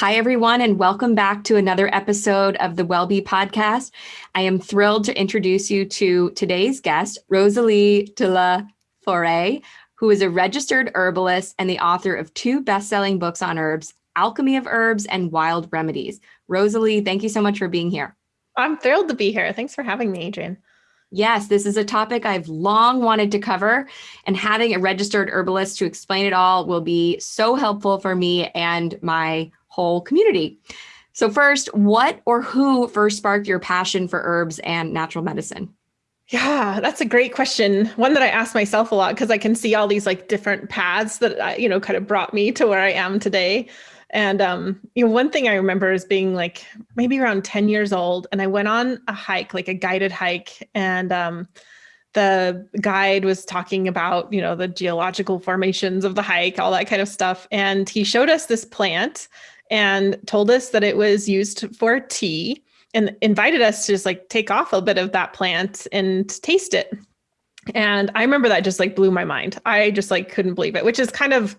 Hi, everyone, and welcome back to another episode of the WellBe podcast. I am thrilled to introduce you to today's guest, Rosalee de la Forêt, who is a registered herbalist and the author of two best-selling books on herbs, Alchemy of Herbs and Wild Remedies. Rosalee, thank you so much for being here. I'm thrilled to be here. Thanks for having me, Adrienne. Yes, this is a topic I've long wanted to cover, and having a registered herbalist to explain it all will be so helpful for me and my whole community. So first, what or who first sparked your passion for herbs and natural medicine? Yeah, that's a great question. One that I ask myself a lot because I can see all these like different paths that you know kind of brought me to where I am today. And um, you know, one thing I remember is being like maybe around 10 years old, and I went on a hike, like a guided hike, and um, the guide was talking about you know the geological formations of the hike, all that kind of stuff, and he showed us this plant and told us that it was used for tea and invited us to just like take off a bit of that plant and taste it. And I remember that just like blew my mind. I just like couldn't believe it, which is kind of,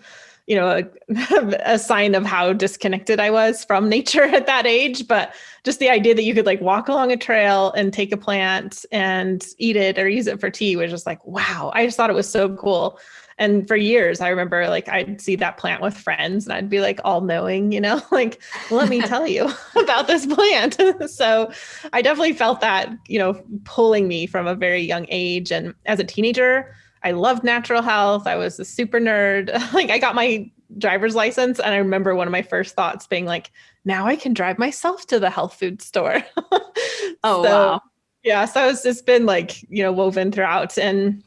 you know, a, a, sign of how disconnected I was from nature at that age. But just the idea that you could like walk along a trail and take a plant and eat it or use it for tea was just like, wow. I just thought it was so cool. And for years, I remember like I'd see that plant with friends and I'd be like all knowing, you know, like, let me tell you about this plant. so I definitely felt that, you know, pulling me from a very young age. And as a teenager, I loved natural health. I was a super nerd. like I got my driver's license and I remember one of my first thoughts being like, now I can drive myself to the health food store. oh, so, wow. Yeah. So it's just been like, you know, woven throughout. And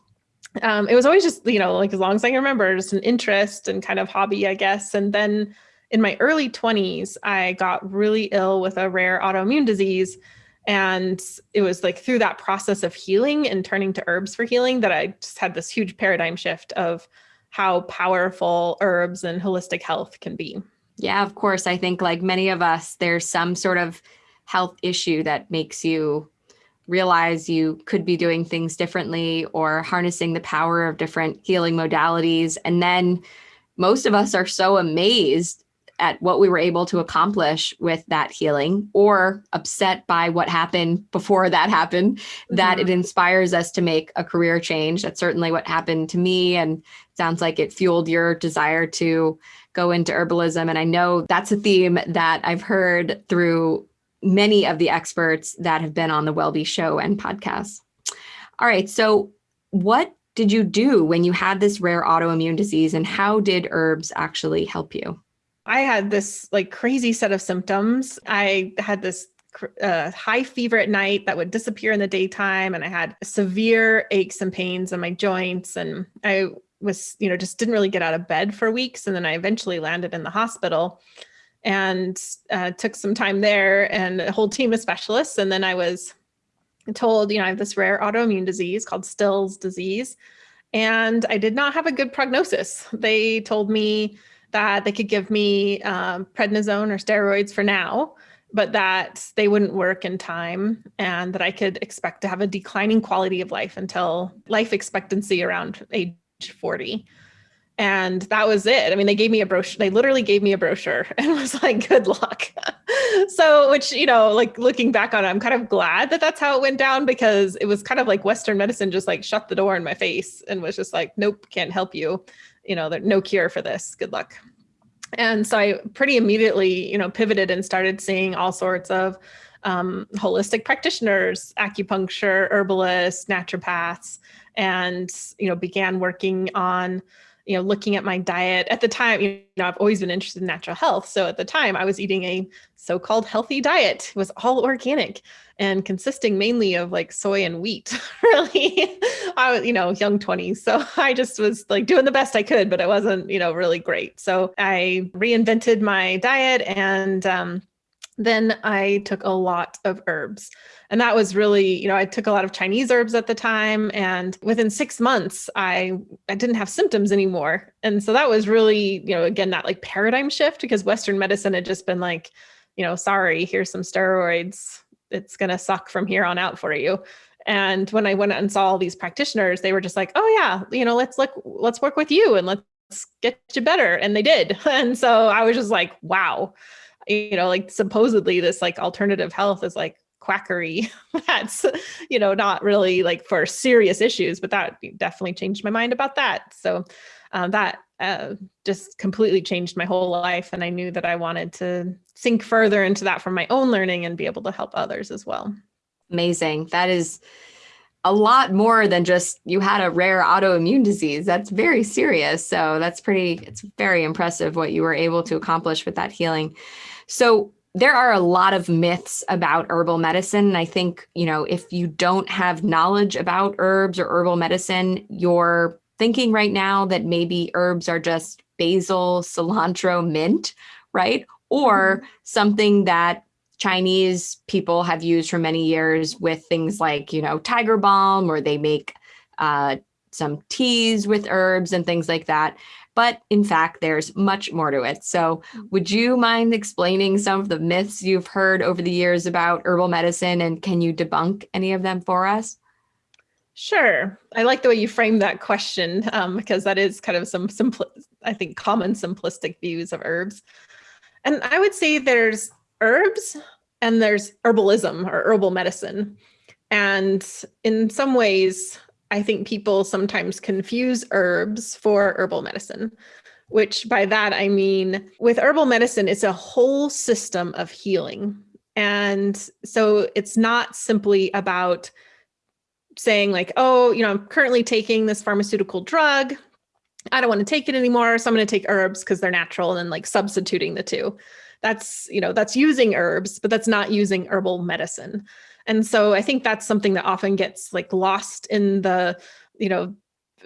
um, it was always just, you know, like as long as I can remember, just an interest and kind of hobby, I guess. And then in my early 20s, I got really ill with a rare autoimmune disease. And it was like through that process of healing and turning to herbs for healing that I just had this huge paradigm shift of how powerful herbs and holistic health can be. Yeah, of course. I think like many of us, there's some sort of health issue that makes you realize you could be doing things differently or harnessing the power of different healing modalities. And then most of us are so amazed at what we were able to accomplish with that healing or upset by what happened before that happened mm-hmm. that it inspires us to make a career change that's certainly what happened to me and sounds like it fueled your desire to go into herbalism and i know that's a theme that i've heard through many of the experts that have been on the WellBe show and podcast. All right, so what did you do when you had this rare autoimmune disease and how did herbs actually help you? I had this like crazy set of symptoms. I had this uh, high fever at night that would disappear in the daytime and I had severe aches and pains in my joints and I was, you know, just didn't really get out of bed for weeks and then I eventually landed in the hospital and uh, took some time there and a whole team of specialists. And then I was told, you know, I have this rare autoimmune disease called Still's disease. And I did not have a good prognosis. They told me that they could give me um, prednisone or steroids for now, but that they wouldn't work in time and that I could expect to have a declining quality of life until life expectancy around age 40 and that was it. I mean, they gave me a brochure. They literally gave me a brochure and was like, good luck. so, which, you know, like looking back on it, I'm kind of glad that that's how it went down because it was kind of like Western medicine just like shut the door in my face and was just like, nope, can't help you. You know, there's no cure for this. Good luck. And so I pretty immediately, you know, pivoted and started seeing all sorts of um, holistic practitioners, acupuncture, herbalists, naturopaths, and, you know, began working on you know, looking at my diet at the time, you know, I've always been interested in natural health. So at the time I was eating a so-called healthy diet, it was all organic and consisting mainly of like soy and wheat, really. I was, you know, young 20s. So I just was like doing the best I could, but it wasn't, you know, really great. So I reinvented my diet and um, then I took a lot of herbs. And that was really, you know, I took a lot of Chinese herbs at the time. And within six months, I, I didn't have symptoms anymore. And so that was really, you know, again, that like paradigm shift because Western medicine had just been like, you know, sorry, here's some steroids. It's going to suck from here on out for you. And when I went and saw all these practitioners, they were just like, oh yeah, you know, let's look, let's work with you and let's get you better. And they did. And so I was just like, wow, you know, like supposedly this like alternative health is like quackery. That's, you know, not really like for serious issues, but that definitely changed my mind about that. So um, that uh, just completely changed my whole life. And I knew that I wanted to sink further into that from my own learning and be able to help others as well. Amazing. That is a lot more than just you had a rare autoimmune disease. That's very serious. So that's pretty, it's very impressive what you were able to accomplish with that healing. So there are a lot of myths about herbal medicine. And I think, you know, if you don't have knowledge about herbs or herbal medicine, you're thinking right now that maybe herbs are just basil, cilantro, mint, right? Or mm-hmm. something that Chinese people have used for many years with things like, you know, tiger balm, or they make uh, some teas with herbs and things like that. But in fact, there's much more to it. So would you mind explaining some of the myths you've heard over the years about herbal medicine and can you debunk any of them for us? Sure. I like the way you frame that question um, because that is kind of some simple, I think, common simplistic views of herbs. And I would say there's herbs and there's herbalism or herbal medicine. And in some ways, I think people sometimes confuse herbs for herbal medicine, which by that I mean with herbal medicine, it's a whole system of healing. And so it's not simply about saying like, oh, you know, I'm currently taking this pharmaceutical drug. I don't want to take it anymore. So I'm going to take herbs because they're natural and then like substituting the two. That's, you know, that's using herbs, but that's not using herbal medicine. And so I think that's something that often gets like lost in the, you know,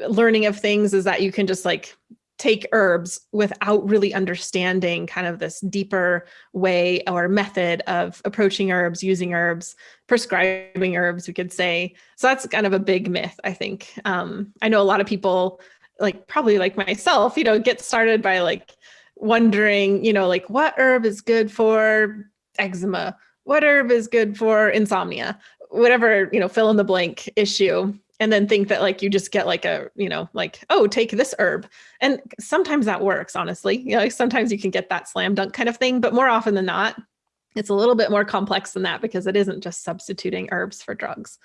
learning of things is that you can just like take herbs without really understanding kind of this deeper way or method of approaching herbs, using herbs, prescribing herbs, we could say. So that's kind of a big myth, I think. Um, I know a lot of people, like probably like myself, you know, get started by like wondering, you know, like what herb is good for eczema? What herb is good for insomnia? Whatever, you know, fill in the blank issue and then think that like you just get like a you know like oh take this herb. And sometimes that works honestly. You know sometimes you can get that slam dunk kind of thing but more often than not it's a little bit more complex than that because it isn't just substituting herbs for drugs.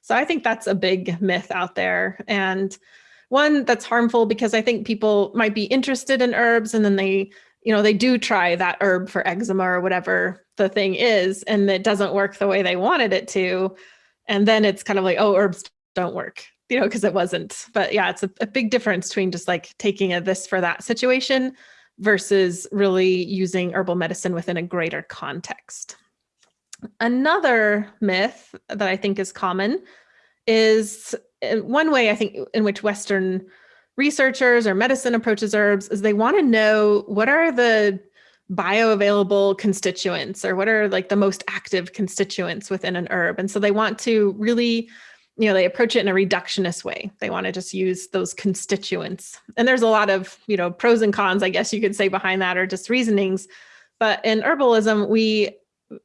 So i think that's a big myth out there. And one that's harmful because i think people might be interested in herbs and then they you know they do try that herb for eczema or whatever the thing is and it doesn't work the way they wanted it to and then it's kind of like oh herbs don't work, you know, because it wasn't. But yeah, it's a, a big difference between just like taking a this for that situation versus really using herbal medicine within a greater context. Another myth that I think is common is uh, one way I think in which Western researchers or medicine approaches herbs is they want to know what are the bioavailable constituents or what are like the most active constituents within an herb. And so they want to really you know, they approach it in a reductionist way. They want to just use those constituents. And there's a lot of, you know, pros and cons, I guess you could say behind that or just reasonings. But in herbalism, we,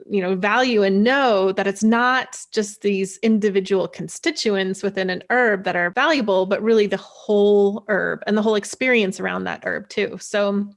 you know, value and know that it's not just these individual constituents within an herb that are valuable, but really the whole herb and the whole experience around that herb too. So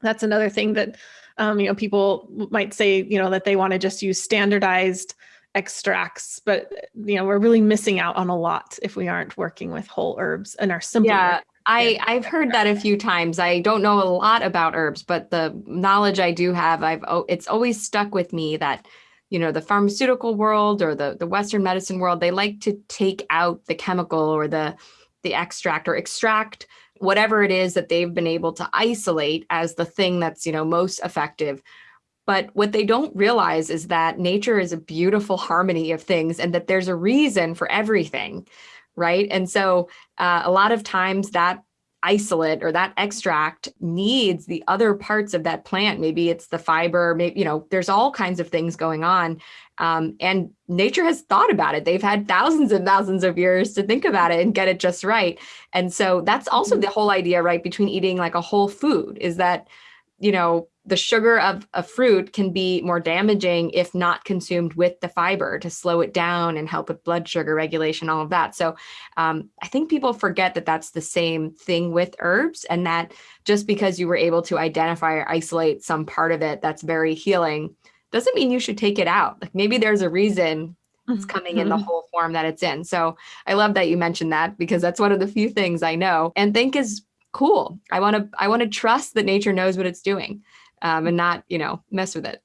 that's another thing that, um, you know, people might say, you know, that they want to just use standardized extracts, but you know, we're really missing out on a lot if we aren't working with whole herbs and our simple. Yeah, I, I've heard that a few times. I don't know a lot about herbs, but the knowledge I do have, I've it's always stuck with me that, you know, the pharmaceutical world or the, the Western medicine world, they like to take out the chemical or the the extract or extract whatever it is that they've been able to isolate as the thing that's, you know, most effective. But what they don't realize is that nature is a beautiful harmony of things and that there's a reason for everything, right? And so uh, a lot of times that isolate or that extract needs the other parts of that plant. Maybe it's the fiber, maybe, you know, there's all kinds of things going on. Um, and nature has thought about it. They've had thousands and thousands of years to think about it and get it just right. And so that's also mm-hmm. the whole idea, right? Between eating like a whole food is that, you know, the sugar of a fruit can be more damaging if not consumed with the fiber to slow it down and help with blood sugar regulation, all of that. So um, I think people forget that that's the same thing with herbs and that just because you were able to identify or isolate some part of it that's very healing doesn't mean you should take it out. Like maybe there's a reason it's mm-hmm. coming in the mm-hmm. whole form that it's in. So I love that you mentioned that because that's one of the few things I know and think is cool. I want to I want to trust that nature knows what it's doing um, and not, you know, mess with it.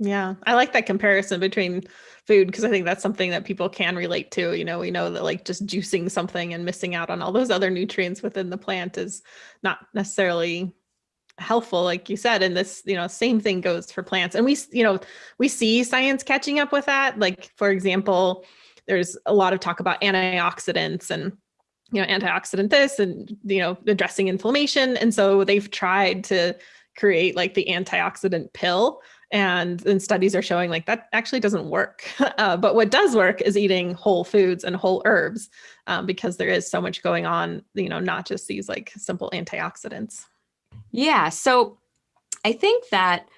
Yeah, I like that comparison between food because I think that's something that people can relate to. You know, we know that like just juicing something and missing out on all those other nutrients within the plant is not necessarily helpful like you said and this you know same thing goes for plants and we you know we see science catching up with that like for example there's a lot of talk about antioxidants and you know antioxidant this and you know addressing inflammation and so they've tried to create like the antioxidant pill and then studies are showing like that actually doesn't work uh, but what does work is eating whole foods and whole herbs um, because there is so much going on you know not just these like simple antioxidants yeah. So I think that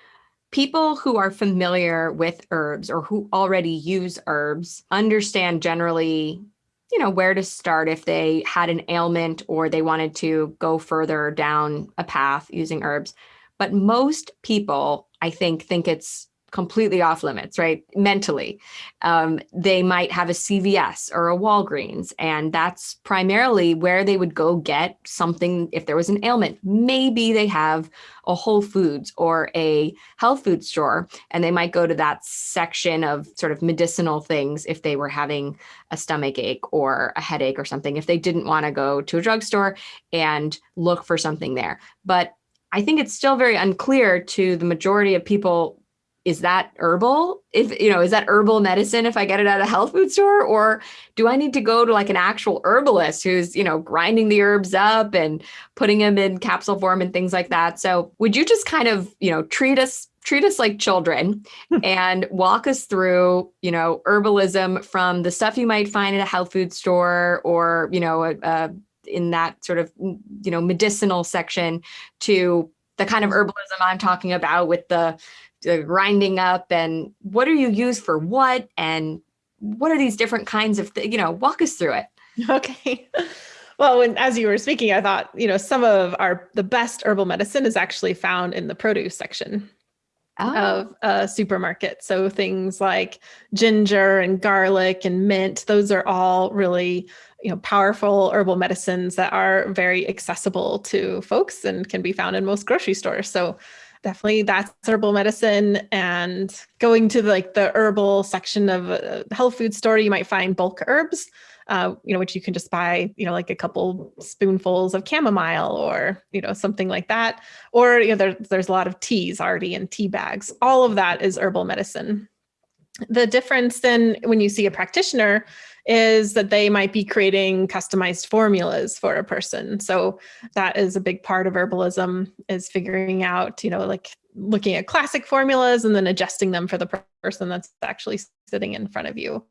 people who are familiar with herbs or who already use herbs understand generally you know where to start if they had an ailment or they wanted to go further down a path using herbs but most people i think think it's completely off limits, right? Mentally. Um, they might have a CVS or a Walgreens, and that's primarily where they would go get something if there was an ailment. Maybe they have a Whole Foods or a health food store, and they might go to that section of sort of medicinal things if they were having a stomach ache or a headache or something, if they didn't want to go to a drugstore and look for something there. But I think it's still very unclear to the majority of people is that herbal? If you know is that herbal medicine if i get it at a health food store? Or do i need to go to like an actual herbalist who's you know grinding the herbs up and putting them in capsule form and things like that? So would you just kind of you know treat us treat us like children hmm. and walk us through you know herbalism from the stuff you might find at a health food store or you know a, a, in that sort of mm, you know medicinal section to the kind of mm-hmm. herbalism i'm talking about with the grinding up and what are you used for what and what are these different kinds of you know walk us through it. Okay. Well when as you were speaking i thought you know some of our the best herbal medicine is actually found in the produce section oh. of a supermarket. So things like ginger and garlic and mint those are all really you know powerful herbal medicines that are very accessible to folks and can be found in most grocery stores. So definitely that's herbal medicine. And going to like the herbal section of a health food store you might find bulk herbs uh, you know which you can just buy you know like a couple spoonfuls of chamomile or you know something like that. Or you know there, there's a lot of teas already in tea bags. All of that is herbal medicine. The difference then when you see a practitioner is that they might be creating customized formulas for a person. So that is a big part of herbalism is figuring out, you know, like looking at classic formulas and then adjusting them for the person that's actually sitting in front of you.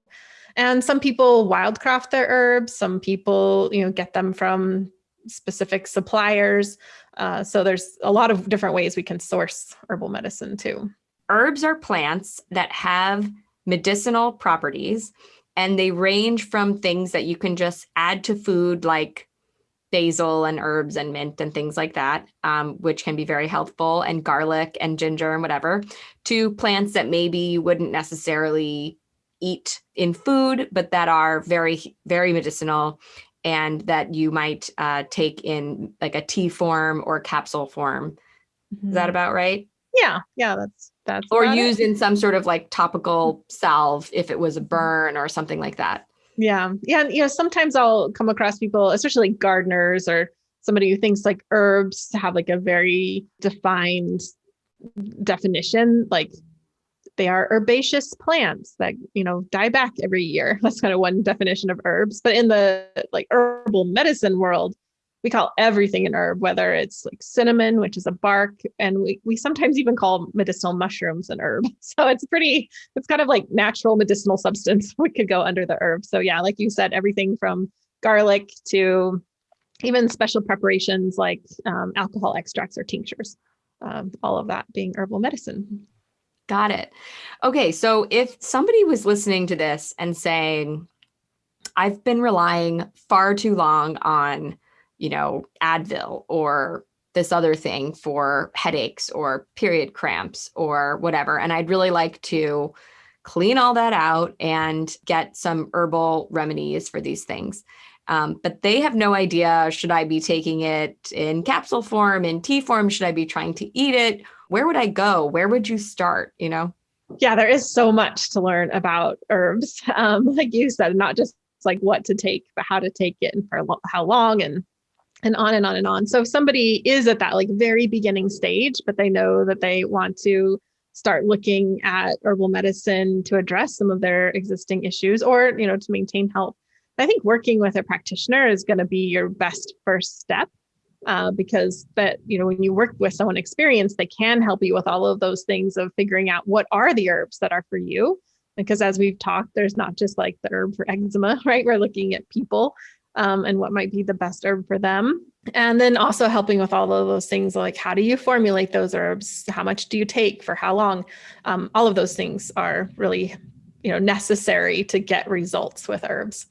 And some people wildcraft their herbs. Some people, you know, get them from specific suppliers. Uh, so there's a lot of different ways we can source herbal medicine too. Herbs are plants that have medicinal properties and they range from things that you can just add to food like basil and herbs and mint and things like that, um, which can be very helpful, and garlic and ginger and whatever, to plants that maybe you wouldn't necessarily eat in food, but that are very, very medicinal and that you might uh, take in like a tea form or capsule form. Mm-hmm. Is that mm-hmm. about right? Yeah, yeah, that's that's or used it. in some sort of like topical salve if it was a burn or something like that. Yeah. Yeah. And, you know, sometimes I'll come across people, especially gardeners or somebody who thinks like herbs have like a very defined definition, like they are herbaceous plants that, you know, die back every year. That's kind of one definition of herbs. But in the like herbal medicine world, we call everything an herb, whether it's like cinnamon, which is a bark, and we, we sometimes even call medicinal mushrooms an herb. So it's pretty, it's kind of like natural medicinal substance we could go under the herb. So yeah, like you said, everything from garlic to even special preparations like um, alcohol extracts or tinctures. um, all of that being herbal medicine. Got it. Okay. So if somebody was listening to this and saying, I've been relying far too long on, you know, Advil or this other thing for headaches or period cramps or whatever. And I'd really like to clean all that out and get some herbal remedies for these things. Um, but they have no idea should I be taking it in capsule form, in tea form? Should I be trying to eat it? Where would I go? Where would you start? You know? Yeah, there is so much to learn about herbs. Um, like you said, not just like what to take, but how to take it and for how long and and on and on and on. So if somebody is at that like very beginning stage, but they know that they want to start looking at herbal medicine to address some of their existing issues or, you know, to maintain health. I think working with a practitioner is going to be your best first step uh, because that, you know, when you work with someone experienced, they can help you with all of those things of figuring out what are the herbs that are for you. Because as we've talked, there's not just like the herb for eczema, right? We're looking at people um, and what might be the best herb for them. And then also helping with all of those things like how do you formulate those herbs? How much do you take for how long? Um, all of those things are really, you know, necessary to get results with herbs.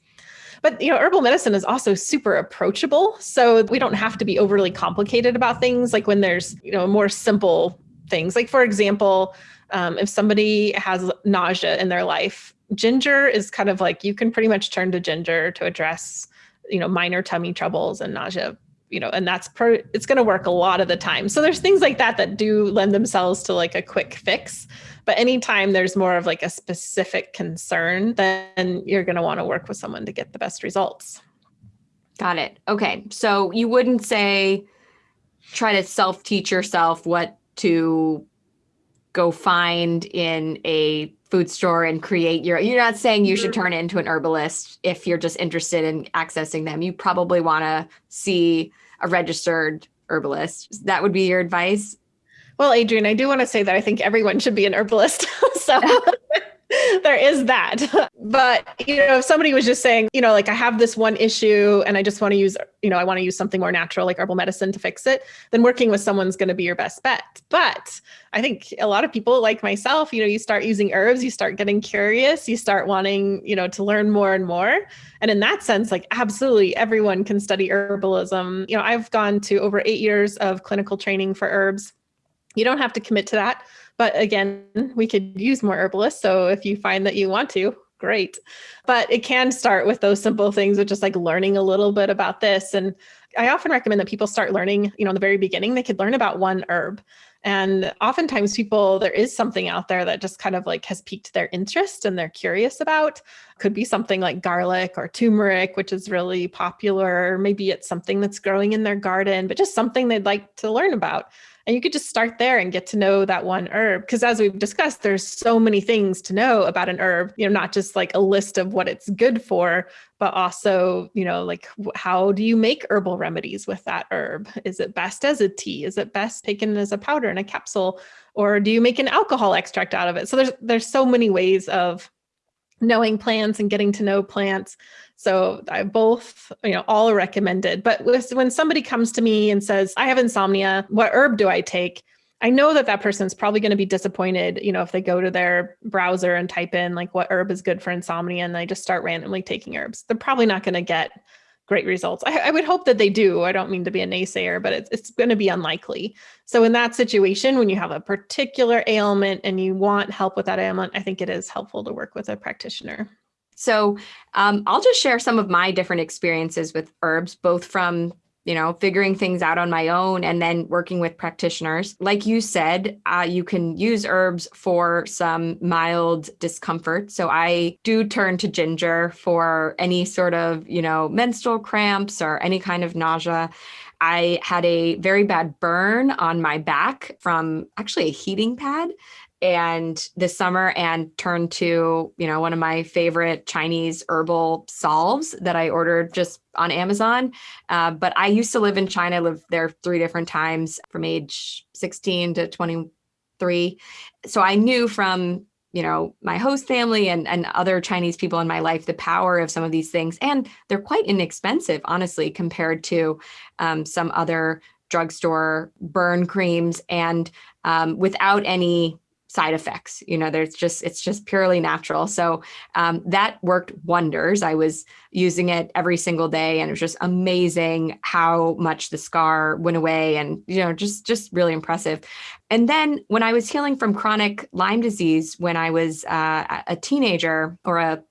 But you know, herbal medicine is also super approachable. So we don't have to be overly complicated about things like when there's, you know, more simple things. Like for example, um, if somebody has nausea in their life, ginger is kind of like you can pretty much turn to ginger to address, you know, minor tummy troubles and nausea you know, and that's pro it's going to work a lot of the time. So there's things like that that do lend themselves to like a quick fix. But anytime there's more of like a specific concern, then you're going to want to work with someone to get the best results. Got it. Okay. So you wouldn't say try to self teach yourself what to go find in a food store and create your you're not saying you should mm-hmm. turn into an herbalist if you're just interested in accessing them. You probably want to see a registered herbalist. That would be your advice? Well adrienne i do want to say that i think everyone should be an herbalist. So there is that. But, you know, if somebody was just saying, you know, like I have this one issue and I just want to use, you know, I want to use something more natural like herbal medicine to fix it, then working with someone's going to be your best bet. But I think a lot of people like myself, you know, you start using herbs, you start getting curious, you start wanting, you know, to learn more and more. And in that sense, like absolutely everyone can study herbalism. You know, I've gone to over eight years of clinical training for herbs. You don't have to commit to that but again, we could use more herbalists. So if you find that you want to, great. But it can start with those simple things of just like learning a little bit about this. And I often recommend that people start learning, you know, in the very beginning, they could learn about one herb. And oftentimes people, there is something out there that just kind of like has piqued their interest and they're curious about. Could be something like garlic or turmeric, which is really popular. Maybe it's something that's growing in their garden, but just something they'd like to learn about. And you could just start there and get to know that one herb. Because as we've discussed, there's so many things to know about an herb, you know, not just like a list of what it's good for, but also, you know, like how do you make herbal remedies with that herb? Is it best as a tea? Is it best taken as a powder in a capsule? Or do you make an alcohol extract out of it? So there's there's so many ways of knowing plants and getting to know plants. So I both, you know, all are recommended. But when somebody comes to me and says, I have insomnia, what herb do I take? I know that that person's probably going to be disappointed, you know, if they go to their browser and type in like what herb is good for insomnia and they just start randomly taking herbs. They're probably not going to get great results. I, I, would hope that they do. I don't mean to be a naysayer, but it's, it's going to be unlikely. So in that situation, when you have a particular ailment and you want help with that ailment, I think it is helpful to work with a practitioner. So um, I'll just share some of my different experiences with herbs, both from you know, figuring things out on my own and then working with practitioners. Like you said, uh, you can use herbs for some mild discomfort. So I do turn to ginger for any sort of, you know, menstrual cramps or any kind of nausea. I had a very bad burn on my back from actually a heating pad and this summer and turned to you know one of my favorite chinese herbal salves that i ordered just on amazon. Uh, but i used to live in china I lived there three different times from age 16 to 23 so i knew from you know my host family and, and other chinese people in my life the power of some of these things. And they're quite inexpensive honestly compared to um, some other drugstore burn creams. And um, without any side effects you know there's just it's just purely natural. So um, that worked wonders. I was using it every single day and it was just amazing how much the scar went away and you know just just really impressive. And then when i was healing from chronic lyme disease when i was uh, a teenager or a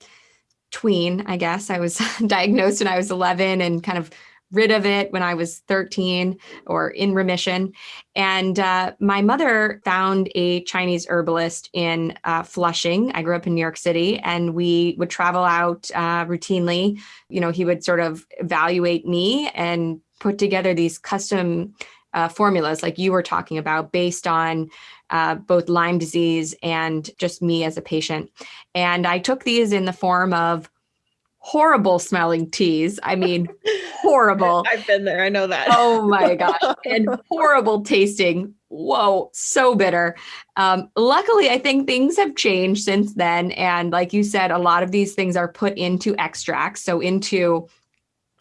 tween i guess i was diagnosed when i was 11 and kind of rid of it when I was 13 or in remission. And uh, my mother found a Chinese herbalist in uh, Flushing. I grew up in New York City and we would travel out uh, routinely. You know, he would sort of evaluate me and put together these custom uh, formulas like you were talking about based on uh, both Lyme disease and just me as a patient. And I took these in the form of horrible smelling teas. I mean, horrible. I've been there. I know that. oh my gosh. And horrible tasting. Whoa, so bitter. Um, luckily, I think things have changed since then. And like you said, a lot of these things are put into extracts. So into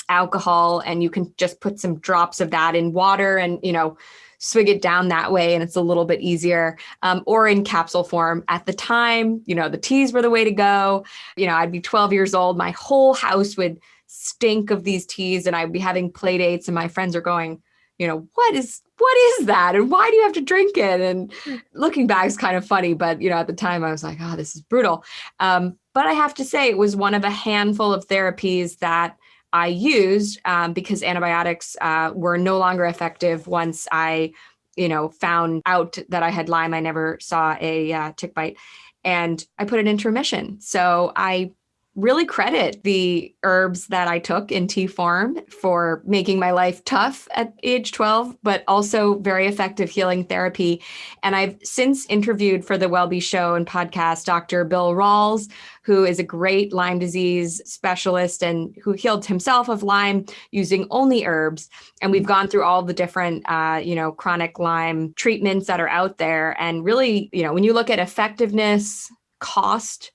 alcohol, and you can just put some drops of that in water and, you know, swig it down that way and it's a little bit easier um, or in capsule form. At the time you know the teas were the way to go. You know i'd be 12 years old. My whole house would stink of these teas and i'd be having play dates and my friends are going you know what is what is that? And why do you have to drink it? And looking back is kind of funny but you know at the time i was like oh this is brutal. Um, but i have to say it was one of a handful of therapies that I used um, because antibiotics uh, were no longer effective once I, you know, found out that I had Lyme. I never saw a uh, tick bite and I put it into remission. So I really credit the herbs that I took in tea form for making my life tough at age 12, but also very effective healing therapy. And I've since interviewed for the WellBe Show and podcast Dr. Bill Rawls, who is a great Lyme disease specialist and who healed himself of Lyme using only herbs. And we've gone through all the different, uh, you know, chronic Lyme treatments that are out there. And really, you know, when you look at effectiveness, cost,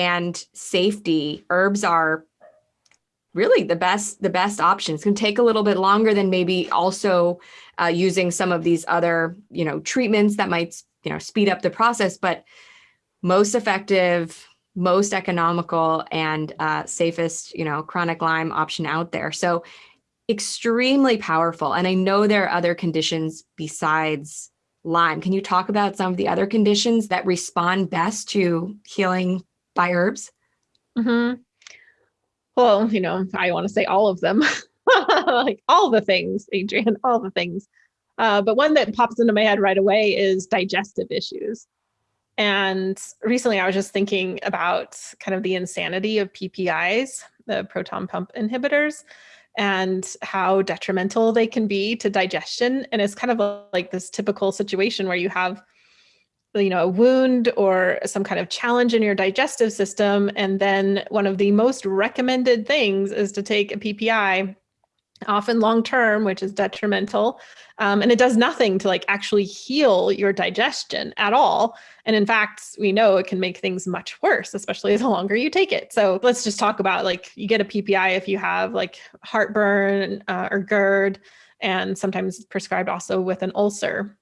and safety, herbs are really the best the best options. can take a little bit longer than maybe also uh, using some of these other you know treatments that might you know speed up the process, but most effective, most economical, and uh, safest you know chronic Lyme option out there. So extremely powerful. And I know there are other conditions besides Lyme. Can you talk about some of the other conditions that respond best to healing by herbs? Mm-hmm. Well, you know, I want to say all of them, like all the things, Adrienne, all the things. Uh, but one that pops into my head right away is digestive issues. And recently I was just thinking about kind of the insanity of PPIs, the proton pump inhibitors, and how detrimental they can be to digestion. And it's kind of like this typical situation where you have you know, a wound or some kind of challenge in your digestive system. And then one of the most recommended things is to take a PPI, often long term, which is detrimental. Um, and it does nothing to like actually heal your digestion at all. And in fact, we know it can make things much worse, especially the longer you take it. So let's just talk about like you get a PPI if you have like heartburn uh, or GERD, and sometimes prescribed also with an ulcer.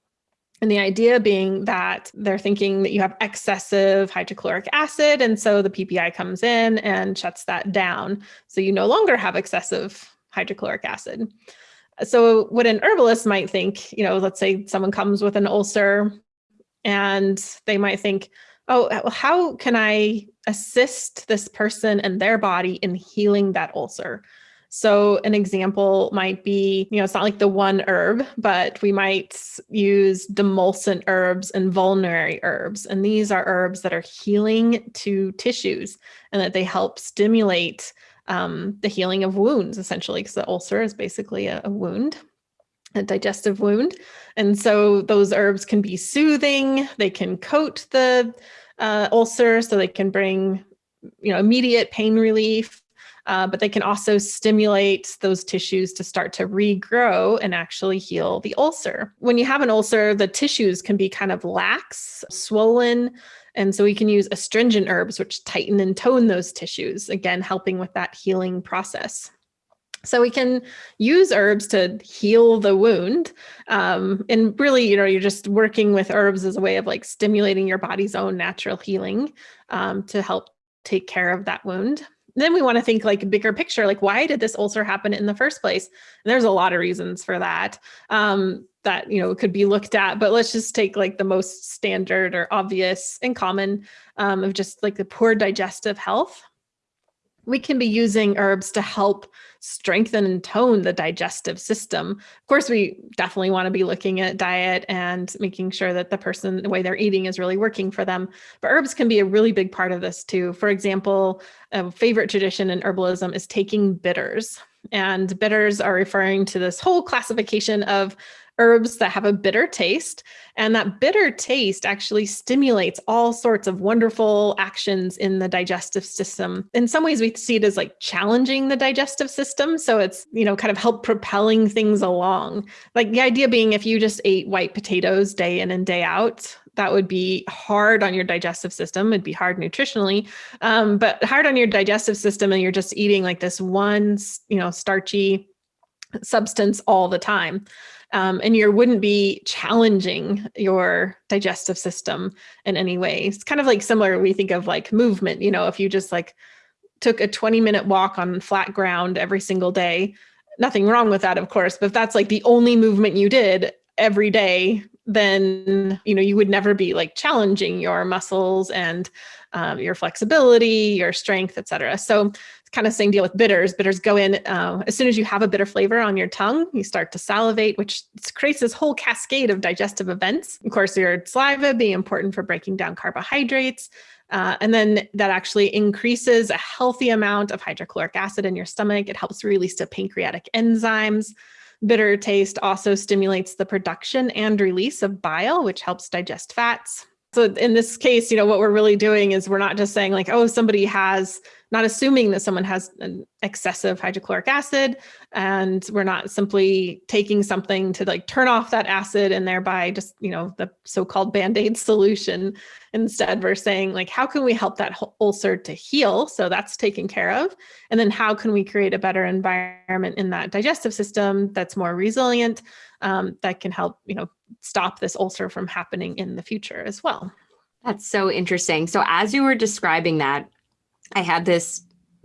And the idea being that they're thinking that you have excessive hydrochloric acid. And so the PPI comes in and shuts that down. So you no longer have excessive hydrochloric acid. So what an herbalist might think, you know, let's say someone comes with an ulcer and they might think, oh, how can I assist this person and their body in healing that ulcer? So an example might be, you know, it's not like the one herb, but we might use demulcent herbs and vulnerary herbs. And these are herbs that are healing to tissues and that they help stimulate um, the healing of wounds, essentially, because the ulcer is basically a, a wound a digestive wound. And so those herbs can be soothing, they can coat the uh, ulcer so they can bring you know, immediate pain relief uh, but they can also stimulate those tissues to start to regrow and actually heal the ulcer. When you have an ulcer, the tissues can be kind of lax, swollen, and so we can use astringent herbs, which tighten and tone those tissues, again, helping with that healing process. So we can use herbs to heal the wound. Um, and really, you know, you're just working with herbs as a way of like stimulating your body's own natural healing um, to help take care of that wound. Then we want to think like a bigger picture, like why did this ulcer happen in the first place? And there's a lot of reasons for that. Um, that you know could be looked at but let's just take like the most standard or obvious and common um, of just like the poor digestive health we can be using herbs to help strengthen and tone the digestive system. Of course, we definitely want to be looking at diet and making sure that the person, the way they're eating is really working for them. But herbs can be a really big part of this too. For example, a favorite tradition in herbalism is taking bitters. And bitters are referring to this whole classification of herbs that have a bitter taste. And that bitter taste actually stimulates all sorts of wonderful actions in the digestive system. In some ways, we see it as like challenging the digestive system. So it's, you know, kind of help propelling things along. Like the idea being if you just ate white potatoes day in and day out, that would be hard on your digestive system. It'd be hard nutritionally, um, but hard on your digestive system. And you're just eating like this one, you know, starchy substance all the time um, and you wouldn't be challenging your digestive system in any way. It's kind of like similar, we think of like movement, you know, if you just like took a 20 minute walk on flat ground every single day, nothing wrong with that, of course, but if that's like the only movement you did every day, then, you know, you would never be like challenging your muscles and um, your flexibility, your strength, et cetera. So kind of same deal with bitters. Bitters go in uh, as soon as you have a bitter flavor on your tongue, you start to salivate, which creates this whole cascade of digestive events. Of course, your saliva being important for breaking down carbohydrates. Uh, and then that actually increases a healthy amount of hydrochloric acid in your stomach. It helps release the pancreatic enzymes. Bitter taste also stimulates the production and release of bile, which helps digest fats. So in this case, you know, what we're really doing is we're not just saying like, oh, somebody has, not assuming that someone has an excessive hydrochloric acid, and we're not simply taking something to like turn off that acid and thereby just, you know, the so-called band-aid solution. Instead, we're saying like, how can we help that ulcer to heal? So that's taken care of. And then how can we create a better environment in that digestive system that's more resilient, um, that can help, you know, stop this ulcer from happening in the future as well. That's so interesting. So as you were describing that, I had this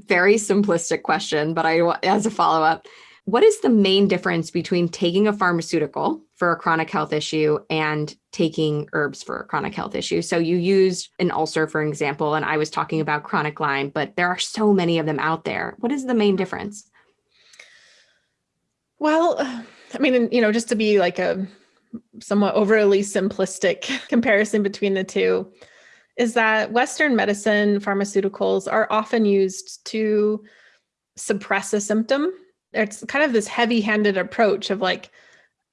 very simplistic question, but I as a follow-up, what is the main difference between taking a pharmaceutical for a chronic health issue and taking herbs for a chronic health issue? So you used an ulcer, for example, and I was talking about chronic Lyme, but there are so many of them out there. What is the main difference? Well, I mean, you know, just to be like a somewhat overly simplistic comparison between the two is that Western medicine pharmaceuticals are often used to suppress a symptom. It's kind of this heavy handed approach of like,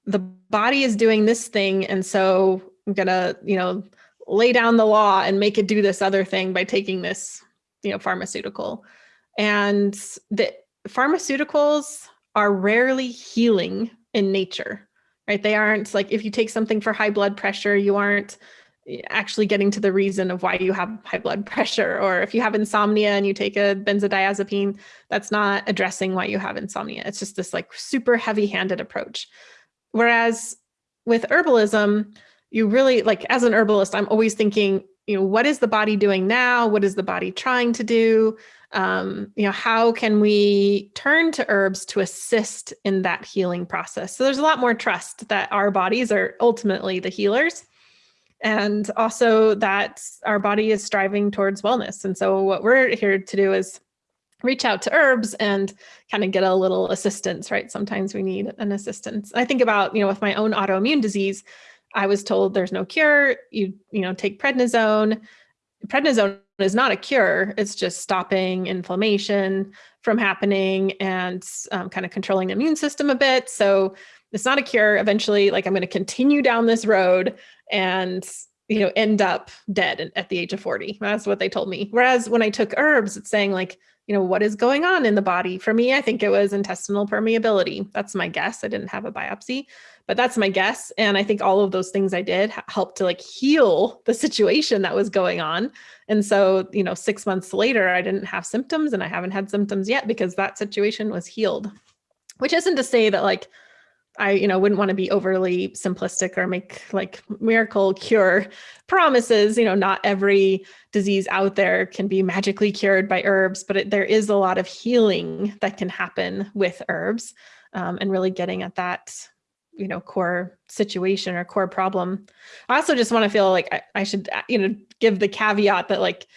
the body is doing this thing. And so I'm gonna, you know, lay down the law and make it do this other thing by taking this, you know, pharmaceutical. And the pharmaceuticals are rarely healing in nature right? They aren't like if you take something for high blood pressure, you aren't eh, actually getting to the reason of why you have high blood pressure. Or if you have insomnia and you take a benzodiazepine, that's not addressing why you have insomnia. It's just this like super heavy handed approach. Whereas with herbalism, you really like as an herbalist, I'm always thinking, you know, what is the body doing now? What is the body trying to do? um, you know, how can we turn to herbs to assist in that healing process? So there's a lot more trust that our bodies are ultimately the healers and also that our body is striving towards wellness. And so what we're here to do is reach out to herbs and kind of get a little assistance, right? Sometimes we need an assistance. I think about, you know, with my own autoimmune disease, I was told there's no cure. You, you know, take prednisone. Prednisone is not a cure. It's just stopping inflammation from happening and um, kind of controlling the immune system a bit. So it's not a cure. Eventually, like I'm going to continue down this road and you know end up dead at the age of 40. That's what they told me. Whereas when I took herbs, it's saying like you know, what is going on in the body? For me, I think it was intestinal permeability. That's my guess. I didn't have a biopsy, but that's my guess. And I think all of those things I did helped to like heal the situation that was going on. And so, you know, six months later, I didn't have symptoms and I haven't had symptoms yet because that situation was healed. which isn't to say that like I, you know, wouldn't want to be overly simplistic or make like miracle cure promises. You know, not every disease out there can be magically cured by herbs, but it, there is a lot of healing that can happen with herbs um, and really getting at that, you know, core situation or core problem. I also just want to feel like I, I should, you know, give the caveat that like,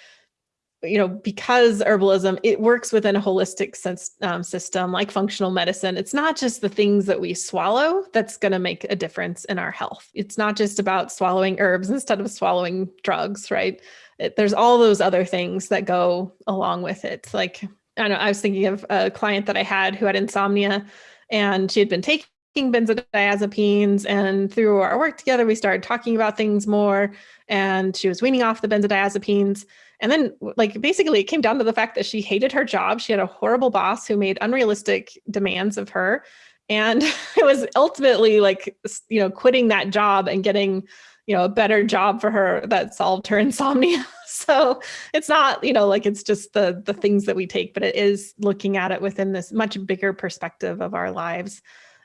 you know, because herbalism, it works within a holistic sense um, system like functional medicine. It's not just the things that we swallow that's going to make a difference in our health. It's not just about swallowing herbs instead of swallowing drugs, right? It, there's all those other things that go along with it. Like, I know I was thinking of a client that I had who had insomnia and she had been taking benzodiazepines and through our work together we started talking about things more and she was weaning off the benzodiazepines and then like basically it came down to the fact that she hated her job. She had a horrible boss who made unrealistic demands of her. And it was ultimately like, you know, quitting that job and getting, you know, a better job for her that solved her insomnia. so it's not, you know, like it's just the the things that we take, but it is looking at it within this much bigger perspective of our lives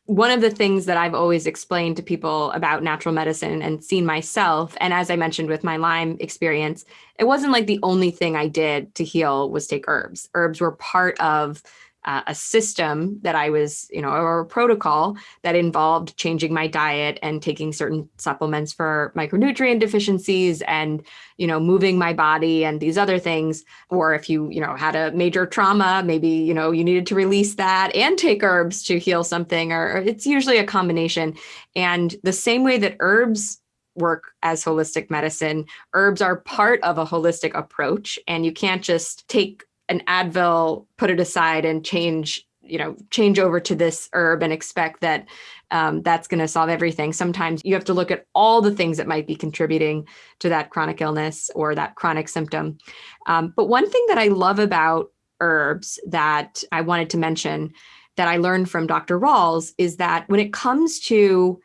one of the things that I've always explained to people about natural medicine and seen myself, and as I mentioned with my Lyme experience, it wasn't like the only thing I did to heal was take herbs. Herbs were part of uh, a system that I was, you know, or a protocol that involved changing my diet and taking certain supplements for micronutrient deficiencies and, you know, moving my body and these other things. Or if you, you know, had a major trauma, maybe, you know, you needed to release that and take herbs to heal something, or it's usually a combination. And the same way that herbs work as holistic medicine. Herbs are part of a holistic approach, and you can't just take an Advil, put it aside and change, you know, change over to this herb and expect that um, that's going to solve everything. Sometimes you have to look at all the things that might be contributing to that chronic illness or that chronic symptom. Um, but one thing that I love about herbs that I wanted to mention that I learned from Dr. Rawls is that when it comes to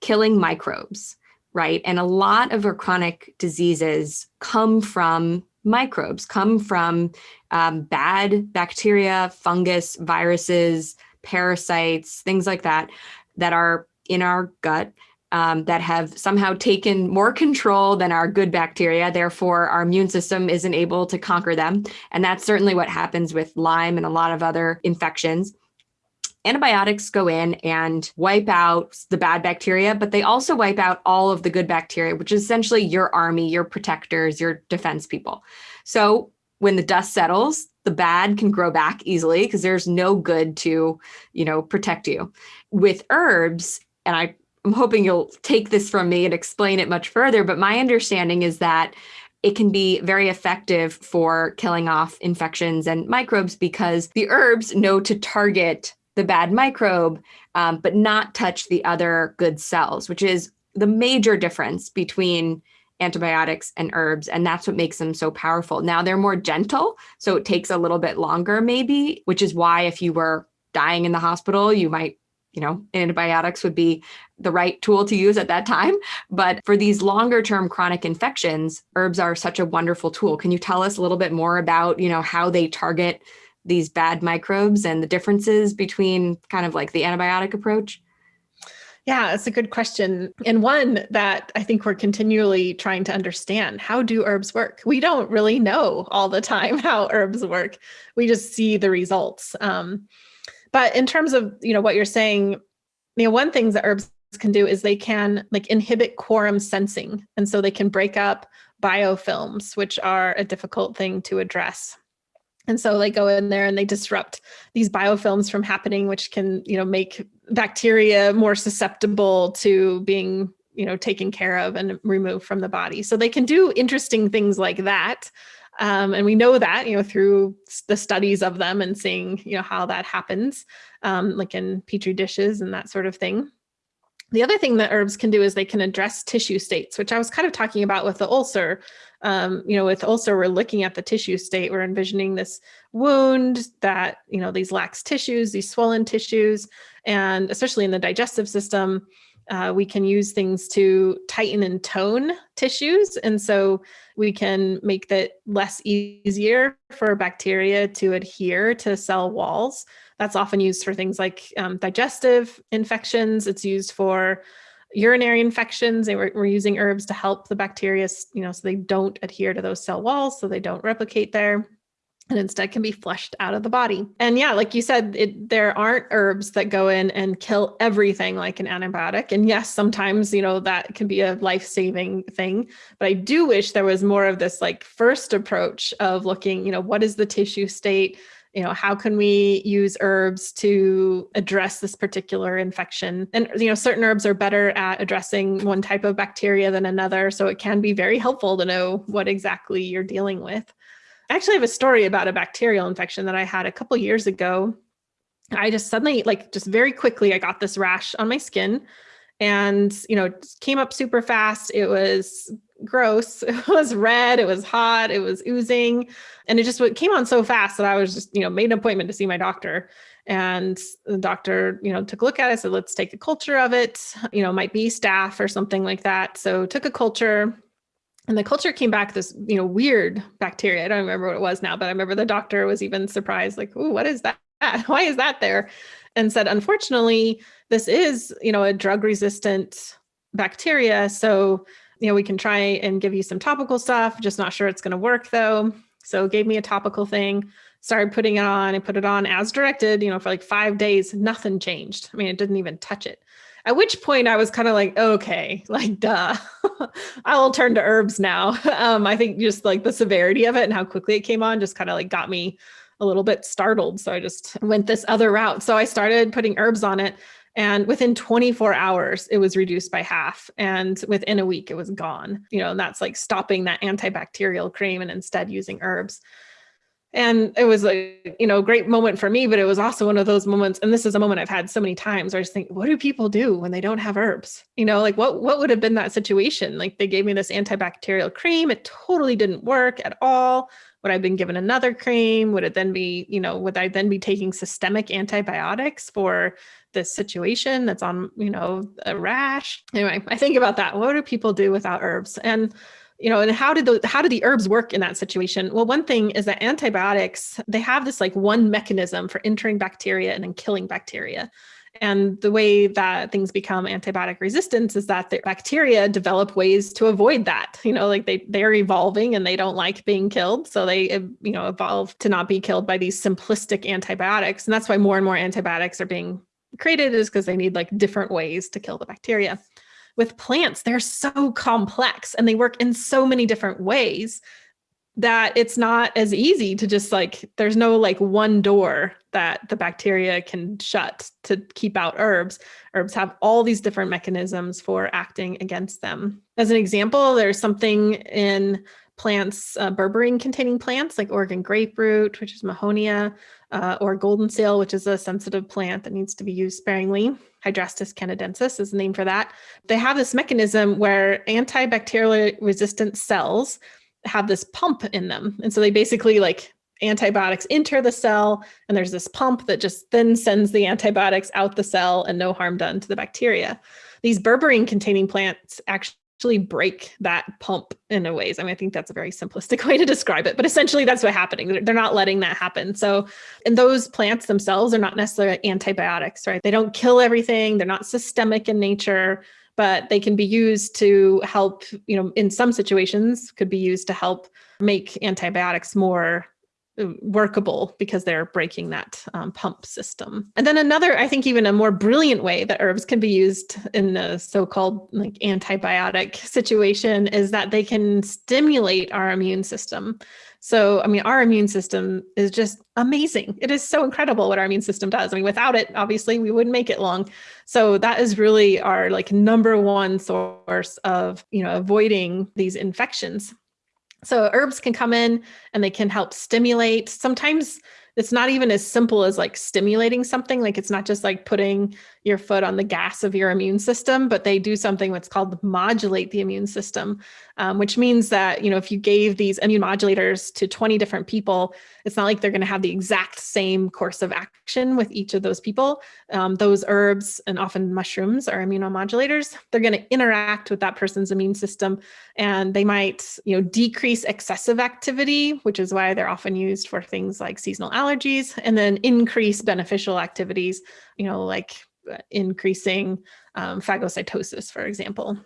killing microbes, right, and a lot of our chronic diseases come from microbes, come from um, bad bacteria, fungus, viruses, parasites, things like that, that are in our gut um, that have somehow taken more control than our good bacteria. Therefore, our immune system isn't able to conquer them. And that's certainly what happens with Lyme and a lot of other infections. Antibiotics go in and wipe out the bad bacteria, but they also wipe out all of the good bacteria, which is essentially your army, your protectors, your defense people. So when the dust settles, the bad can grow back easily because there's no good to, you know, protect you. With herbs, and I, I'm hoping you'll take this from me and explain it much further, but my understanding is that it can be very effective for killing off infections and microbes because the herbs know to target the bad microbe, um, but not touch the other good cells, which is the major difference between antibiotics and herbs. And that's what makes them so powerful. Now they're more gentle, so it takes a little bit longer, maybe, which is why if you were dying in the hospital, you might, you know, antibiotics would be the right tool to use at that time. But for these longer term chronic infections, herbs are such a wonderful tool. Can you tell us a little bit more about, you know, how they target these bad microbes and the differences between kind of like the antibiotic approach? Yeah, it's a good question. And one that I think we're continually trying to understand. How do herbs work? We don't really know all the time how herbs work. We just see the results. Um, but in terms of, you know, what you're saying, you know, one thing that herbs can do is they can like inhibit quorum sensing. And so they can break up biofilms, which are a difficult thing to address. And so they go in there and they disrupt these biofilms from happening, which can, you know, make bacteria more susceptible to being, you know, taken care of and removed from the body. So they can do interesting things like that. Um, and we know that, you know, through the studies of them and seeing, you know, how that happens, um, like in petri dishes and that sort of thing. The other thing that herbs can do is they can address tissue states, which I was kind of talking about with the ulcer. Um, you know, with ulcer, we're looking at the tissue state. We're envisioning this wound that, you know, these lax tissues, these swollen tissues, and especially in the digestive system, Uh, we can use things to tighten and tone tissues. And so we can make that less easier for bacteria to adhere to cell walls. That's often used for things like um, digestive infections. It's used for urinary infections. They were, we're using herbs to help the bacteria, you know, so they don't adhere to those cell walls, so they don't replicate there and instead can be flushed out of the body. And yeah, like you said, it, there aren't herbs that go in and kill everything like an antibiotic. And yes, sometimes, you know, that can be a life-saving thing, but I do wish there was more of this like first approach of looking, you know, what is the tissue state? You know how can we use herbs to address this particular infection? And you know certain herbs are better at addressing one type of bacteria than another so it can be very helpful to know what exactly you're dealing with. I actually have a story about a bacterial infection that I had a couple years ago. I just suddenly, like, just very quickly, I got this rash on my skin and, you know, came up super fast. It was gross. It was red. It was hot. It was oozing. And it just came on so fast that I was just, you know, made an appointment to see my doctor. And the doctor, you know, took a look at it, said, let's take a culture of it, you know, might be staph or something like that. So took a culture, and the culture came back this you know weird bacteria i don't remember what it was now but i remember the doctor was even surprised like oh what is that why is that there and said unfortunately this is you know a drug resistant bacteria so you know we can try and give you some topical stuff just not sure it's going to work though. So gave me a topical thing started putting it on and put it on as directed you know for like five days nothing changed. I mean it didn't even touch it. At which point I was kind of like, okay, like, duh, I will turn to herbs now. Um, I think just like the severity of it and how quickly it came on just kind of like got me a little bit startled. So I just went this other route. So I started putting herbs on it. And within 24 hours, it was reduced by half. And within a week, it was gone. You know, and that's like stopping that antibacterial cream and instead using herbs and it was a you know great moment for me but it was also one of those moments and this is a moment i've had so many times where i just think what do people do when they don't have herbs you know like what what would have been that situation like they gave me this antibacterial cream it totally didn't work at all would i have been given another cream would it then be you know would i then be taking systemic antibiotics for this situation that's on you know a rash anyway i think about that what do people do without herbs and you know, and how did the how do the herbs work in that situation? Well, one thing is that antibiotics, they have this like one mechanism for entering bacteria and then killing bacteria. And the way that things become antibiotic resistance is that the bacteria develop ways to avoid that. You know, like they they're evolving and they don't like being killed, so they you know evolve to not be killed by these simplistic antibiotics. And that's why more and more antibiotics are being created is because they need like different ways to kill the bacteria with plants, they're so complex and they work in so many different ways that it's not as easy to just like, there's no like one door that the bacteria can shut to keep out herbs. Herbs have all these different mechanisms for acting against them. As an example, there's something in plants, uh, berberine containing plants like Oregon grape root, which is Mahonia, uh, or golden seal, which is a sensitive plant that needs to be used sparingly. Hydrastis canadensis is the name for that. They have this mechanism where antibacterial resistant cells have this pump in them. And so they basically like antibiotics enter the cell and there's this pump that just then sends the antibiotics out the cell and no harm done to the bacteria. These berberine containing plants actually break that pump in a ways. I mean, I think that's a very simplistic way to describe it, but essentially that's what's happening. They're not letting that happen. So, and those plants themselves are not necessarily antibiotics, right? They don't kill everything. They're not systemic in nature, but they can be used to help, you know, in some situations could be used to help make antibiotics more workable because they're breaking that um, pump system. And then another, I think even a more brilliant way that herbs can be used in the so-called like antibiotic situation is that they can stimulate our immune system. So, I mean, our immune system is just amazing. It is so incredible what our immune system does. I mean, without it, obviously we wouldn't make it long. So that is really our like number one source of, you know, avoiding these infections. So herbs can come in and they can help stimulate. Sometimes it's not even as simple as like stimulating something. Like it's not just like putting your foot on the gas of your immune system, but they do something what's called modulate the immune system, um, which means that, you know, if you gave these immune modulators to 20 different people, it's not like they're going to have the exact same course of action with each of those people. Um, those herbs and often mushrooms are immunomodulators. They're going to interact with that person's immune system and they might, you know, decrease excessive activity, which is why they're often used for things like seasonal allergies and then increase beneficial activities, you know, like increasing um, phagocytosis, for example.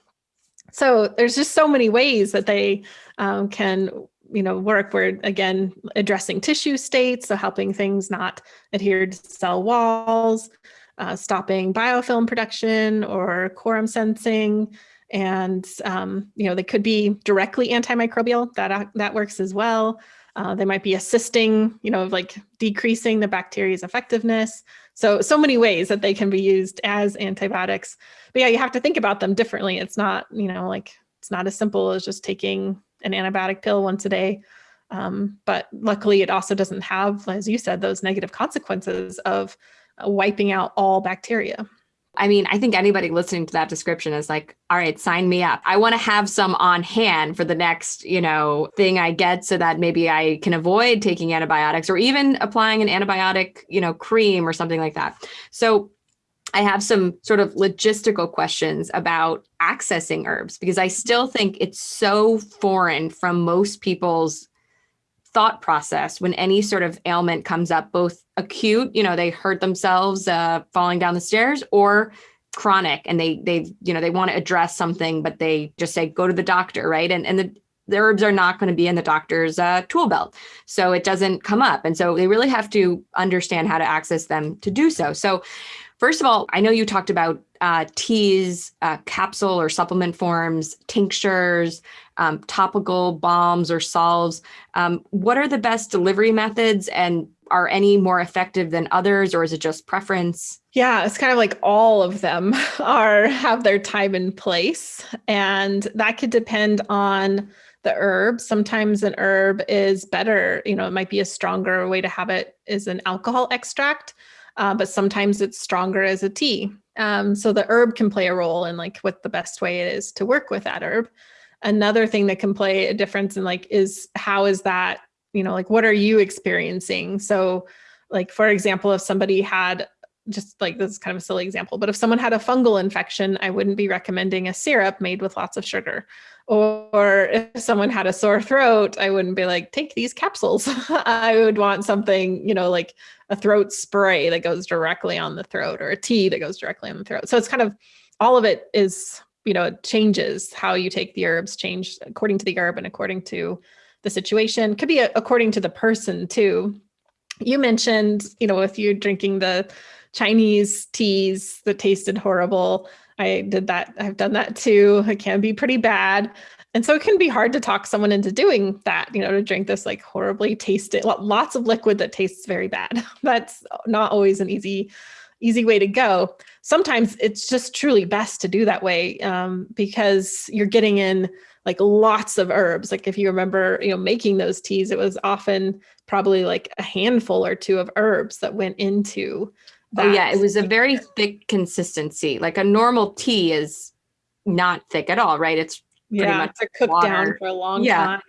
So there's just so many ways that they um, can, you know, work. We're again addressing tissue states, so helping things not adhere to cell walls, uh, stopping biofilm production or quorum sensing, and um, you know they could be directly antimicrobial. That uh, that works as well. Uh, they might be assisting, you know, like decreasing the bacteria's effectiveness. So, so many ways that they can be used as antibiotics. But yeah, you have to think about them differently. It's not, you know, like it's not as simple as just taking an antibiotic pill once a day. Um, but luckily it also doesn't have, as you said, those negative consequences of uh, wiping out all bacteria. I mean, I think anybody listening to that description is like, all right, sign me up. I want to have some on hand for the next, you know, thing I get so that maybe I can avoid taking antibiotics or even applying an antibiotic, you know, cream or something like that. So I have some sort of logistical questions about accessing herbs because I still think it's so foreign from most people's thought process when any sort of ailment comes up, both acute, you know, they hurt themselves uh, falling down the stairs, or chronic, and they they you know they want to address something, but they just say go to the doctor, right? And and the the herbs are not going to be in the doctor's uh, tool belt. So it doesn't come up. And so they really have to understand how to access them to do so. So First of all, I know you talked about uh, teas, uh, capsule or supplement forms, tinctures, um, topical balms or salves. Um, what are the best delivery methods and are any more effective than others or is it just preference? Yeah, it's kind of like all of them are have their time and place and that could depend on the herb. Sometimes an herb is better, you know, it might be a stronger way to have it is an alcohol extract uh, but sometimes it's stronger as a tea. Um, so the herb can play a role in like what the best way it is to work with that herb. Another thing that can play a difference in like is how is that, you know, like what are you experiencing? So like, for example, if somebody had just like this is kind of a silly example, but if someone had a fungal infection, I wouldn't be recommending a syrup made with lots of sugar. Or if someone had a sore throat, I wouldn't be like, take these capsules. I would want something, you know, like a throat spray that goes directly on the throat or a tea that goes directly on the throat. So it's kind of all of it is, you know, it changes how you take the herbs, change according to the herb and according to the situation. Could be according to the person too. You mentioned, you know, if you're drinking the Chinese teas that tasted horrible, I did that. I've done that too. It can be pretty bad. And so it can be hard to talk someone into doing that, you know, to drink this like horribly tasted lots of liquid that tastes very bad. That's not always an easy easy way to go. Sometimes it's just truly best to do that way um, because you're getting in like lots of herbs. Like if you remember, you know, making those teas, it was often probably like a handful or two of herbs that went into. Oh yeah, it was a very thick consistency. Like a normal tea is not thick at all, right? It's yeah, much to cook water. down for a long yeah. time.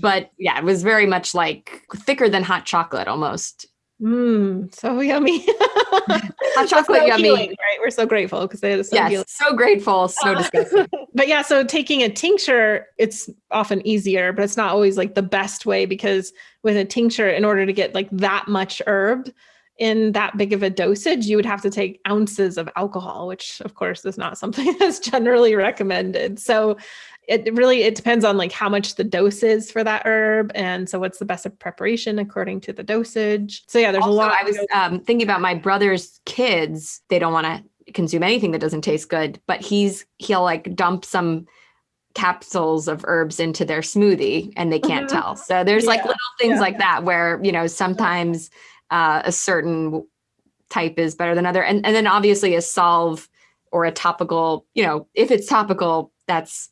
But yeah, it was very much like thicker than hot chocolate almost. Mmm, so yummy. hot chocolate so yummy. Healing, right? We're so grateful because they are so yes, healing. so grateful, so disgusting. but yeah, so taking a tincture, it's often easier, but it's not always like the best way because with a tincture, in order to get like that much herb, in that big of a dosage, you would have to take ounces of alcohol, which of course is not something that's generally recommended. So it really it depends on like how much the dose is for that herb and so what's the best preparation according to the dosage so yeah there's also, a lot i was um, thinking about my brother's kids they don't want to consume anything that doesn't taste good but he's he'll like dump some capsules of herbs into their smoothie and they can't mm-hmm. tell so there's yeah. like little things yeah. like that where you know sometimes uh, a certain type is better than other and, and then obviously a salve or a topical you know if it's topical that's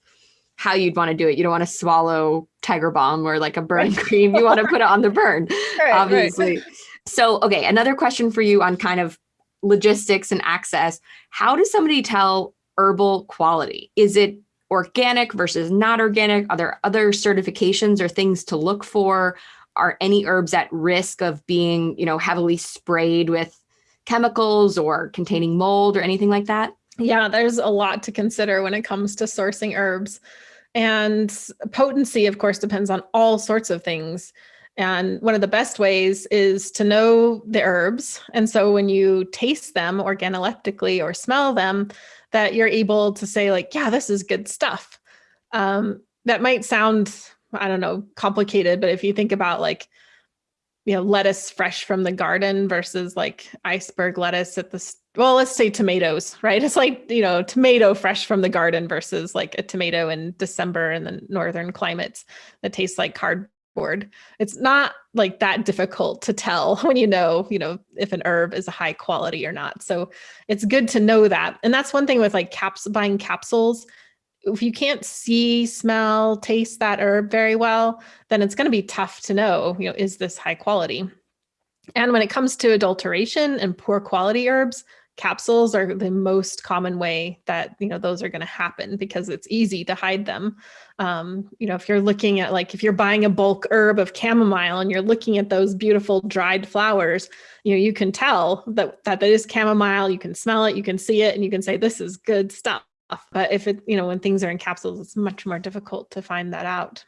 how you'd want to do it. You don't want to swallow Tiger Balm or like a burn cream. You want to put it on the burn, right, obviously. Right. So, okay, another question for you on kind of logistics and access. How does somebody tell herbal quality? Is it organic versus not organic? Are there other certifications or things to look for? Are any herbs at risk of being, you know, heavily sprayed with chemicals or containing mold or anything like that? Yeah, there's a lot to consider when it comes to sourcing herbs. And potency, of course, depends on all sorts of things. And one of the best ways is to know the herbs. And so when you taste them organoleptically or smell them, that you're able to say like, yeah, this is good stuff. Um, that might sound, I don't know, complicated, but if you think about like, you know, lettuce fresh from the garden versus like iceberg lettuce at the, well, let's say tomatoes, right? It's like, you know, tomato fresh from the garden versus like a tomato in December in the northern climates that tastes like card board. It's not like that difficult to tell when you know, you know, if an herb is a high quality or not. So it's good to know that. And that's one thing with like caps buying capsules. If you can't see, smell, taste that herb very well, then it's going to be tough to know, you know, is this high quality? And when it comes to adulteration and poor quality herbs, capsules are the most common way that you know those are going to happen because it's easy to hide them um, you know if you're looking at like if you're buying a bulk herb of chamomile and you're looking at those beautiful dried flowers you know you can tell that that that is chamomile you can smell it you can see it and you can say this is good stuff but if it you know when things are in capsules it's much more difficult to find that out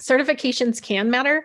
certifications can matter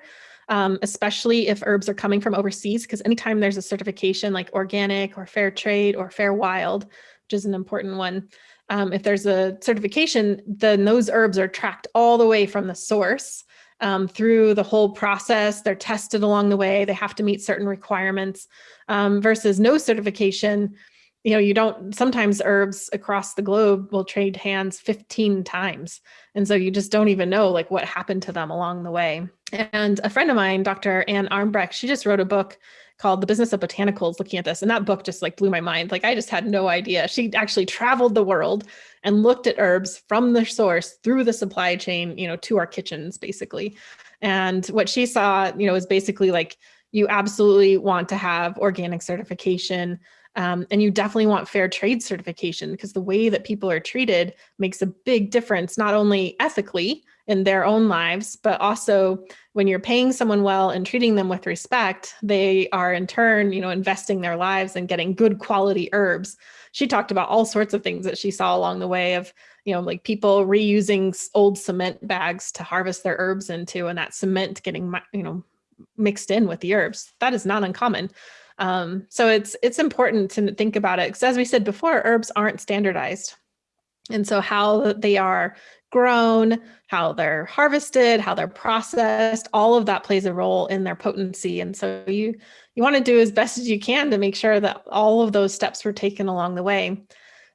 um, especially if herbs are coming from overseas, because anytime there's a certification like organic or fair trade or fair wild, which is an important one, um, if there's a certification, then those herbs are tracked all the way from the source um, through the whole process. They're tested along the way. They have to meet certain requirements um, versus no certification you know, you don't, sometimes herbs across the globe will trade hands 15 times. And so you just don't even know like what happened to them along the way. And a friend of mine, Dr. Ann Armbrecht, she just wrote a book called The Business of Botanicals looking at this. And that book just like blew my mind. Like I just had no idea. She actually traveled the world and looked at herbs from the source through the supply chain, you know, to our kitchens basically. And what she saw, you know, is basically like you absolutely want to have organic certification um, and you definitely want fair trade certification because the way that people are treated makes a big difference, not only ethically in their own lives, but also when you're paying someone well and treating them with respect, they are in turn, you know, investing their lives and getting good quality herbs. She talked about all sorts of things that she saw along the way of, you know, like people reusing old cement bags to harvest their herbs into and that cement getting, you know, mixed in with the herbs. That is not uncommon. Um, so it's it's important to think about it because as we said before, herbs aren't standardized. And so how they are grown, how they're harvested, how they're processed, all of that plays a role in their potency. And so you you want to do as best as you can to make sure that all of those steps were taken along the way.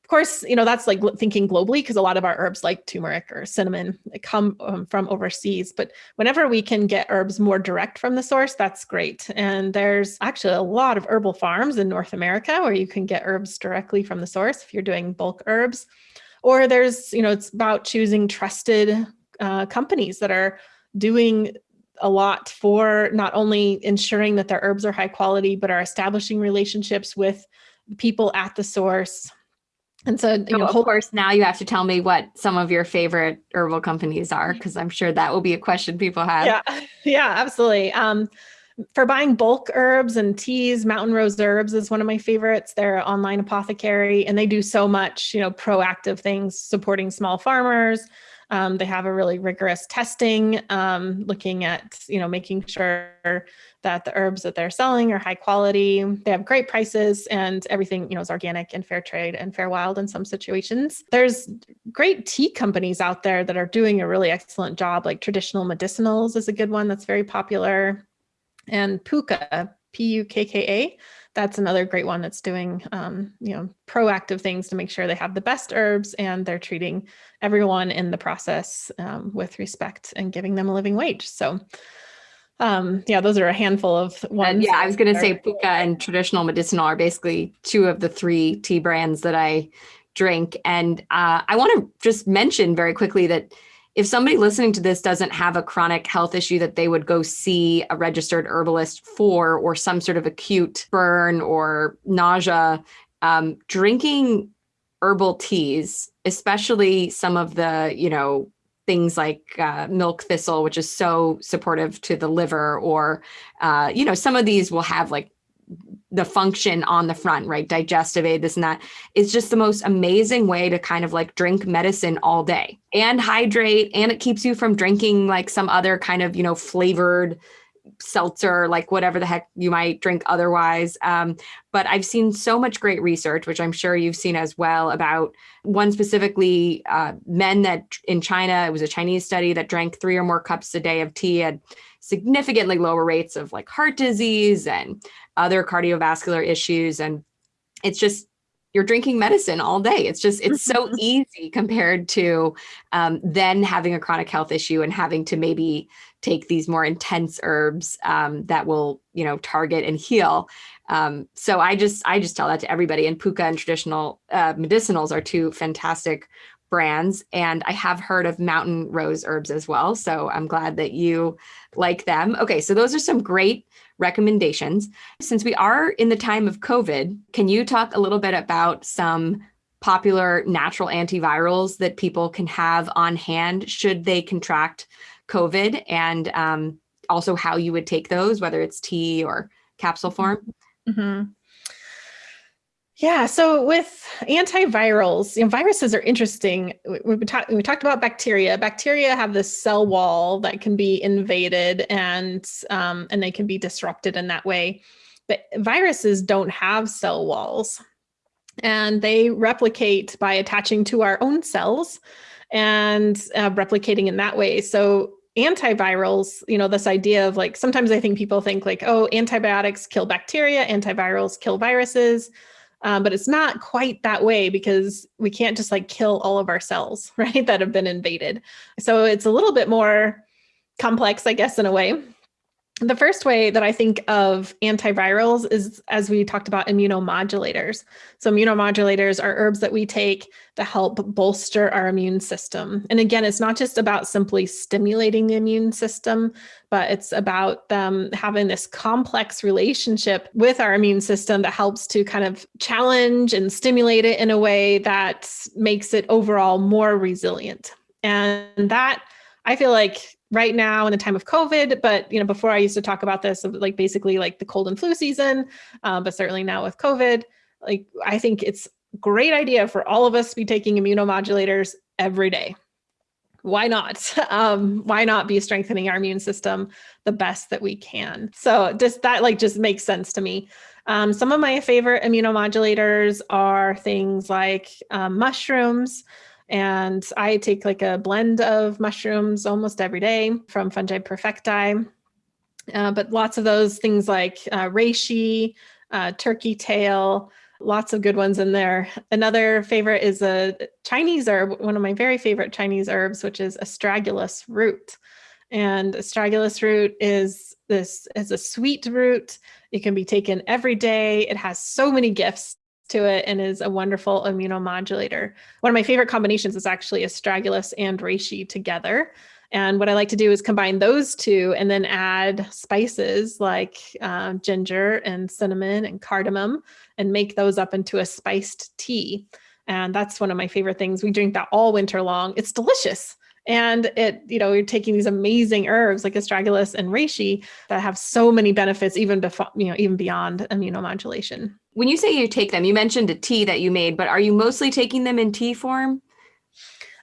Of course, you know, that's like thinking globally because a lot of our herbs like turmeric or cinnamon come um, from overseas. But whenever we can get herbs more direct from the source, that's great. And there's actually a lot of herbal farms in North America where you can get herbs directly from the source if you're doing bulk herbs. Or there's, you know, it's about choosing trusted uh, companies that are doing a lot for not only ensuring that their herbs are high quality, but are establishing relationships with people at the source and so, you know, of course, now you have to tell me what some of your favorite herbal companies are, because I'm sure that will be a question people have. Yeah, yeah, absolutely. Um, for buying bulk herbs and teas, Mountain Rose Herbs is one of my favorites. They're online apothecary and they do so much, you know, proactive things supporting small farmers, um, they have a really rigorous testing, um, looking at, you know, making sure that the herbs that they're selling are high quality. They have great prices and everything, you know, is organic and fair trade and fair wild in some situations. There's great tea companies out there that are doing a really excellent job, like Traditional Medicinals is a good one that's very popular. And Pukka, P-U-K-K-A, that's another great one that's doing, um, you know, proactive things to make sure they have the best herbs and they're treating everyone in the process um, with respect and giving them a living wage. So um, yeah, those are a handful of ones. yeah, I was going to say Pukka and traditional medicinal are basically two of the three tea brands that I drink. And uh, I want to just mention very quickly that if somebody listening to this doesn't have a chronic health issue that they would go see a registered herbalist for or some sort of acute burn or nausea, um, drinking herbal teas, especially some of the, you know, things like uh, milk thistle, which is so supportive to the liver, or, uh, you know, some of these will have like the function on the front, right? Digestive aid, this and that is just the most amazing way to kind of like drink medicine all day and hydrate. And it keeps you from drinking like some other kind of, you know, flavored seltzer, like whatever the heck you might drink otherwise. Um, but I've seen so much great research, which I'm sure you've seen as well, about one specifically uh, men that in China, it was a Chinese study that drank three or more cups a day of tea had significantly lower rates of like heart disease and other cardiovascular issues. And it's just, you're drinking medicine all day. It's just, it's so easy compared to um, then having a chronic health issue and having to maybe take these more intense herbs um, that will, you know, target and heal. Um, so I just, I just tell that to everybody and Pukka and traditional uh, medicinals are two fantastic brands and I have heard of mountain rose herbs as well. So I'm glad that you like them. Okay, so those are some great recommendations. Since we are in the time of COVID, can you talk a little bit about some popular natural antivirals that people can have on hand should they contract COVID and um, also how you would take those, whether it's tea or capsule form? Mm -hmm. Yeah, so with antivirals, you know, viruses are interesting. We, we, talk, we talked about bacteria. Bacteria have this cell wall that can be invaded and um, and they can be disrupted in that way. But viruses don't have cell walls, and they replicate by attaching to our own cells and uh, replicating in that way. So antivirals, you know, this idea of like sometimes I think people think like, oh, antibiotics kill bacteria, antivirals kill viruses um, but it's not quite that way because we can't just like kill all of our cells, right, that have been invaded. So it's a little bit more complex, I guess, in a way the first way that I think of antivirals is, as we talked about, immunomodulators. So immunomodulators are herbs that we take to help bolster our immune system. And again, it's not just about simply stimulating the immune system, but it's about them having this complex relationship with our immune system that helps to kind of challenge and stimulate it in a way that makes it overall more resilient. And that I feel like right now in the time of COVID, but you know, before I used to talk about this, like basically like the cold and flu season, um, but certainly now with COVID, like I think it's great idea for all of us to be taking immunomodulators every day. Why not? Um, why not be strengthening our immune system the best that we can? So just that like just makes sense to me. Um, some of my favorite immunomodulators are things like um, mushrooms, and I take like a blend of mushrooms almost every day from Fungi Perfecti. Uh, but lots of those things like uh, reishi, uh, turkey tail, lots of good ones in there. Another favorite is a Chinese herb, one of my very favorite Chinese herbs, which is astragalus root. And astragalus root is this is a sweet root. It can be taken every day. It has so many gifts to it and is a wonderful immunomodulator. One of my favorite combinations is actually astragalus and reishi together. And what I like to do is combine those two and then add spices like uh, ginger and cinnamon and cardamom and make those up into a spiced tea. And that's one of my favorite things. We drink that all winter long. It's delicious. And it, you know, you're taking these amazing herbs like astragalus and reishi that have so many benefits, even before, you know, even beyond immunomodulation. When you say you take them, you mentioned a tea that you made, but are you mostly taking them in tea form?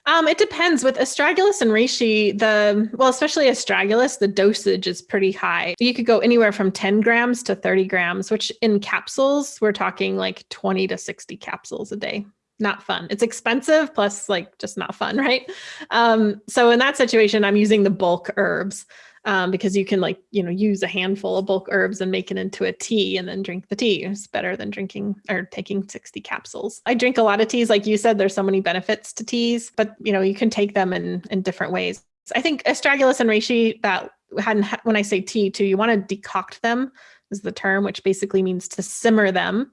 Um, it depends with astragalus and reishi, the, well, especially astragalus, the dosage is pretty high. You could go anywhere from 10 grams to 30 grams, which in capsules, we're talking like 20 to 60 capsules a day not fun. It's expensive plus like just not fun, right? Um, so in that situation, I'm using the bulk herbs um, because you can like, you know, use a handful of bulk herbs and make it into a tea and then drink the tea. It's better than drinking or taking 60 capsules. I drink a lot of teas. Like you said, there's so many benefits to teas, but you know, you can take them in, in different ways. I think astragalus and reishi that hadn't, when I say tea too, you want to decoct them is the term, which basically means to simmer them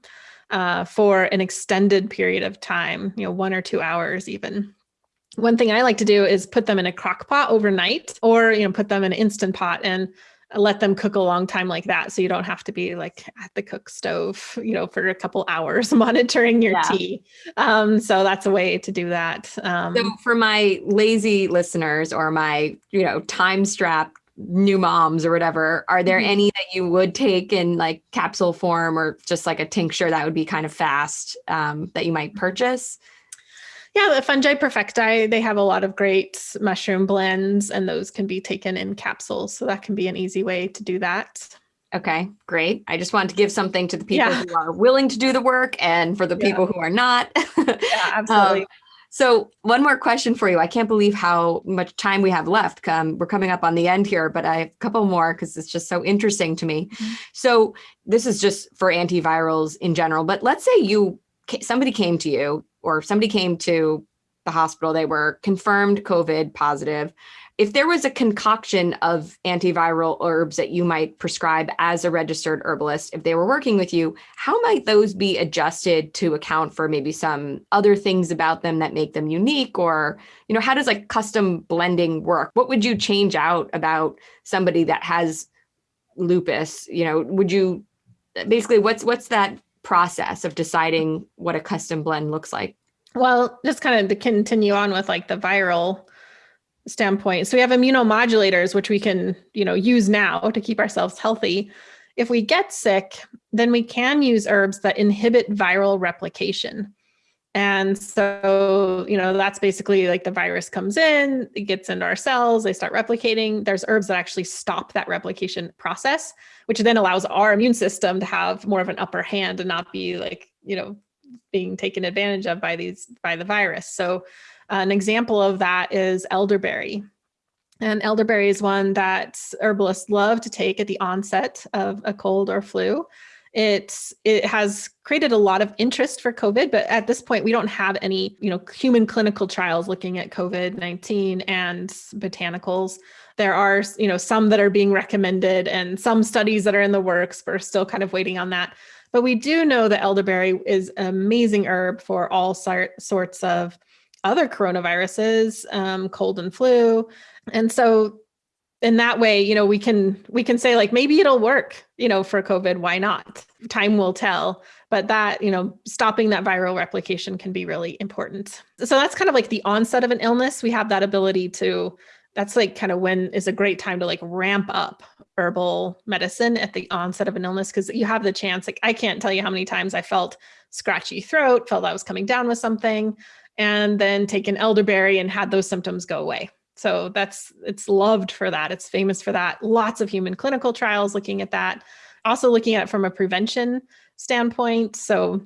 uh, for an extended period of time, you know, one or two hours even. one thing I like to do is put them in a crock pot overnight or, you know, put them in an instant pot and let them cook a long time like that. So you don't have to be like at the cook stove, you know, for a couple hours monitoring your yeah. tea. Um, so that's a way to do that. Um, so for my lazy listeners or my, you know, time strapped new moms or whatever, are there mm-hmm. any that you would take in like capsule form or just like a tincture that would be kind of fast um, that you might purchase? Yeah, the Fungi Perfecti, they have a lot of great mushroom blends and those can be taken in capsules. So that can be an easy way to do that. Okay, great. I just wanted to give something to the people yeah. who are willing to do the work and for the yeah. people who are not. yeah, absolutely. Um, so one more question for you. I can't believe how much time we have left. Um, we're coming up on the end here, but I have a couple more because it's just so interesting to me. Mm-hmm. So this is just for antivirals in general, but let's say you somebody came to you or somebody came to the hospital, they were confirmed COVID positive. If there was a concoction of antiviral herbs that you might prescribe as a registered herbalist, if they were working with you, how might those be adjusted to account for maybe some other things about them that make them unique? Or, you know, how does like custom blending work? What would you change out about somebody that has lupus? You know, would you basically what's what's that process of deciding what a custom blend looks like? Well, just kind of to continue on with like the viral standpoint. So we have immunomodulators, which we can, you know, use now to keep ourselves healthy. If we get sick, then we can use herbs that inhibit viral replication. And so, you know, that's basically like the virus comes in, it gets into our cells, they start replicating. There's herbs that actually stop that replication process, which then allows our immune system to have more of an upper hand and not be like, you know, being taken advantage of by these by the virus. So an example of that is elderberry. And elderberry is one that herbalists love to take at the onset of a cold or flu. It, it has created a lot of interest for COVID, but at this point, we don't have any you know, human clinical trials looking at COVID-19 and botanicals. There are you know, some that are being recommended and some studies that are in the works. We're still kind of waiting on that. But we do know that elderberry is an amazing herb for all sorts of other coronaviruses, um, cold and flu. And so in that way, you know, we can we can say like maybe it'll work, you know, for COVID, why not? Time will tell. But that, you know, stopping that viral replication can be really important. So that's kind of like the onset of an illness. We have that ability to that's like kind of when is a great time to like ramp up herbal medicine at the onset of an illness because you have the chance like i can't tell you how many times i felt scratchy throat felt i was coming down with something and then taken elderberry and had those symptoms go away. So that's it's loved for that. It's famous for that. Lots of human clinical trials looking at that. Also looking at it from a prevention standpoint. So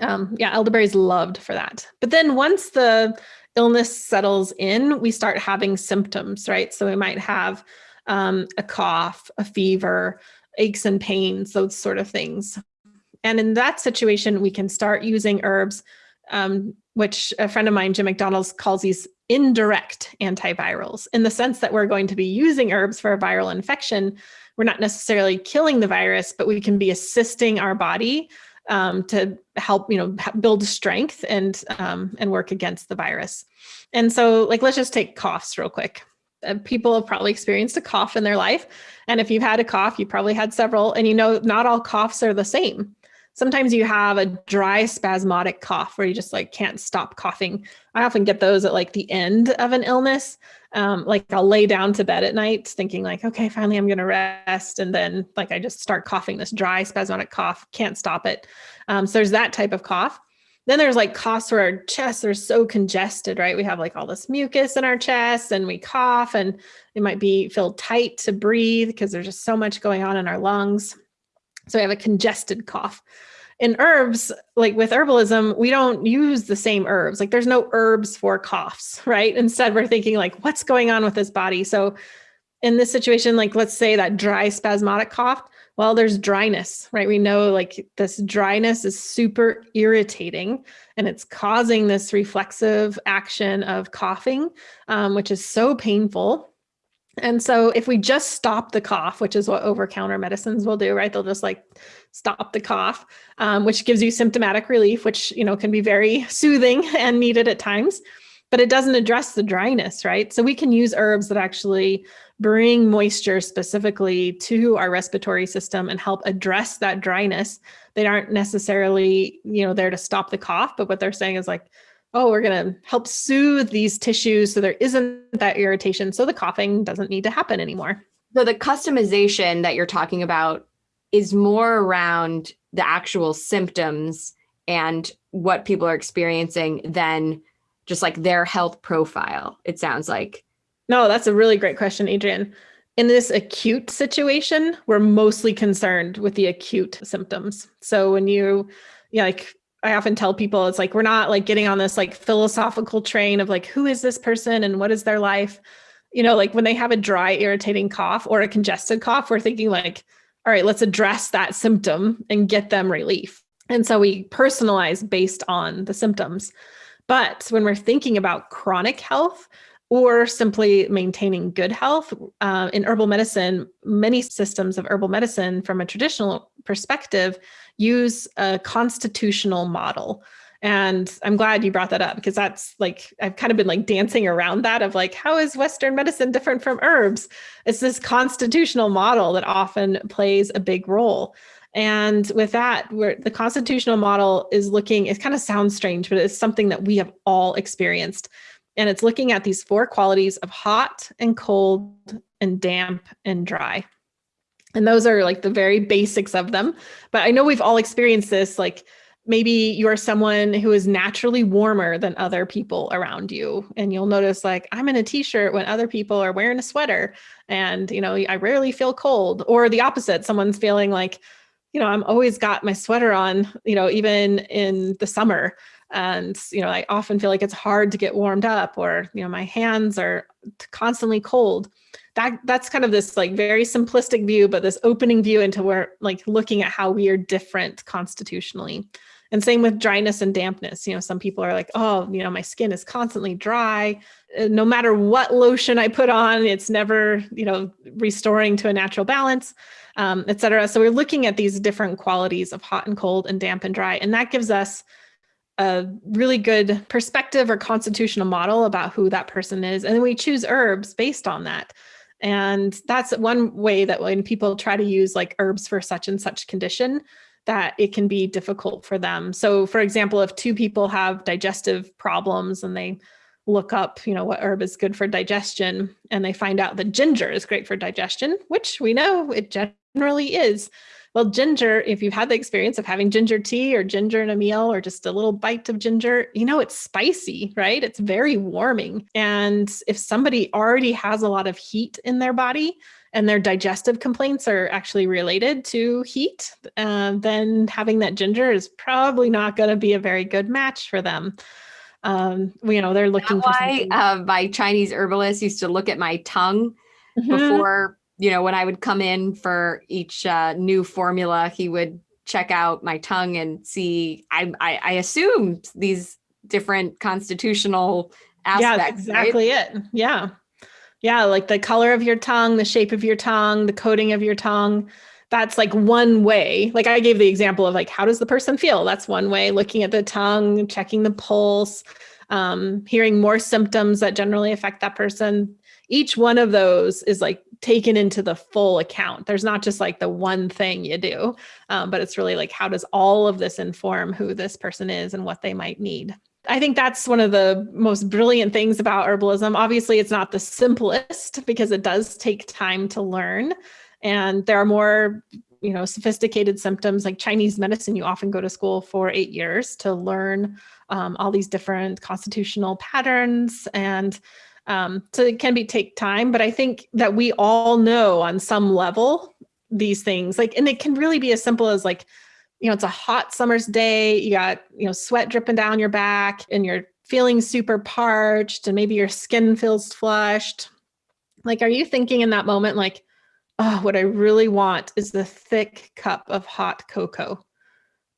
um, yeah, elderberry is loved for that. But then once the illness settles in, we start having symptoms, right? So we might have um, a cough, a fever, aches and pains, those sort of things. And in that situation, we can start using herbs um, which a friend of mine, Jim McDonald's, calls these indirect antivirals in the sense that we're going to be using herbs for a viral infection. We're not necessarily killing the virus, but we can be assisting our body um, to help, you know, build strength and um, and work against the virus. And so, like, let's just take coughs real quick. Uh, people have probably experienced a cough in their life, and if you've had a cough, you probably had several. And you know, not all coughs are the same sometimes you have a dry spasmodic cough where you just like can't stop coughing. I often get those at like the end of an illness. Um, like I'll lay down to bed at night thinking like, okay, finally I'm going to rest. And then like I just start coughing this dry spasmodic cough, can't stop it. Um, so there's that type of cough. Then there's like coughs where our chests are so congested, right? We have like all this mucus in our chest and we cough and it might be feel tight to breathe because there's just so much going on in our lungs. So we have a congested cough. In herbs, like with herbalism, we don't use the same herbs. Like there's no herbs for coughs, right? Instead, we're thinking like, what's going on with this body? So in this situation, like let's say that dry spasmodic cough, well, there's dryness, right? We know like this dryness is super irritating and it's causing this reflexive action of coughing, um, which is so painful. And so if we just stop the cough, which is what over-counter medicines will do, right? They'll just like stop the cough, um, which gives you symptomatic relief, which, you know, can be very soothing and needed at times. but it doesn't address the dryness, right? So we can use herbs that actually bring moisture specifically to our respiratory system and help address that dryness. They aren't necessarily, you know, there to stop the cough, but what they're saying is like, oh, we're going to help soothe these tissues so there isn't that irritation. So the coughing doesn't need to happen anymore. So the customization that you're talking about is more around the actual symptoms and what people are experiencing than just like their health profile, it sounds like. No, that's a really great question, Adrienne. In this acute situation, we're mostly concerned with the acute symptoms. So when you, yeah, like I often tell people, it's like we're not like getting on this like philosophical train of like, who is this person and what is their life? You know, like when they have a dry, irritating cough or a congested cough, we're thinking like, all right, let's address that symptom and get them relief. And so we personalize based on the symptoms. But when we're thinking about chronic health, or simply maintaining good health. Uh, in herbal medicine, many systems of herbal medicine, from a traditional perspective, use a constitutional model. And I'm glad you brought that up because that's like, I've kind of been like dancing around that of like, how is Western medicine different from herbs? It's this constitutional model that often plays a big role. And with that, where the constitutional model is looking, it kind of sounds strange, but it's something that we have all experienced. And it's looking at these four qualities of hot and cold and damp and dry. And those are like the very basics of them. But I know we've all experienced this, like maybe you're someone who is naturally warmer than other people around you. And you'll notice like, I'm in a t-shirt when other people are wearing a sweater and, you know, I rarely feel cold or the opposite. Someone's feeling like, you know, I'm always got my sweater on, you know, even in the summer. And, you know, I often feel like it's hard to get warmed up or, you know, my hands are constantly cold. That that's kind of this like very simplistic view, but this opening view into where like looking at how we are different constitutionally. And same with dryness and dampness. You know, some people are like, oh, you know, my skin is constantly dry. Uh, no matter what lotion I put on, it's never, you know, restoring to a natural balance, um, et cetera. So we're looking at these different qualities of hot and cold and damp and dry. And that gives us a really good perspective or constitutional model about who that person is. And then we choose herbs based on that. And that's one way that when people try to use like herbs for such and such condition, that it can be difficult for them. So for example, if two people have digestive problems and they look up, you know, what herb is good for digestion and they find out that ginger is great for digestion, which we know it generally is. Well, ginger, if you've had the experience of having ginger tea or ginger in a meal or just a little bite of ginger, you know, it's spicy, right? It's very warming. And if somebody already has a lot of heat in their body, and their digestive complaints are actually related to heat, uh, then having that ginger is probably not going to be a very good match for them. Um, you know, they're looking for why uh, my Chinese herbalist used to look at my tongue mm -hmm. before you know, when I would come in for each uh, new formula, he would check out my tongue and see, I, I, I assumed these different constitutional aspects. Yeah, exactly right? it. Yeah. Yeah. Like the color of your tongue, the shape of your tongue, the coating of your tongue. That's like one way. Like I gave the example of like, how does the person feel? That's one way, looking at the tongue, checking the pulse, um, hearing more symptoms that generally affect that person each one of those is like taken into the full account. There's not just like the one thing you do, um, but it's really like, how does all of this inform who this person is and what they might need? I think that's one of the most brilliant things about herbalism. Obviously, it's not the simplest because it does take time to learn. And there are more you know, sophisticated symptoms like Chinese medicine, you often go to school for eight years to learn um, all these different constitutional patterns and um, so it can be take time, but I think that we all know on some level these things like, and it can really be as simple as like, you know, it's a hot summer's day, you got, you know, sweat dripping down your back and you're feeling super parched and maybe your skin feels flushed. Like, are you thinking in that moment, like, oh, what I really want is the thick cup of hot cocoa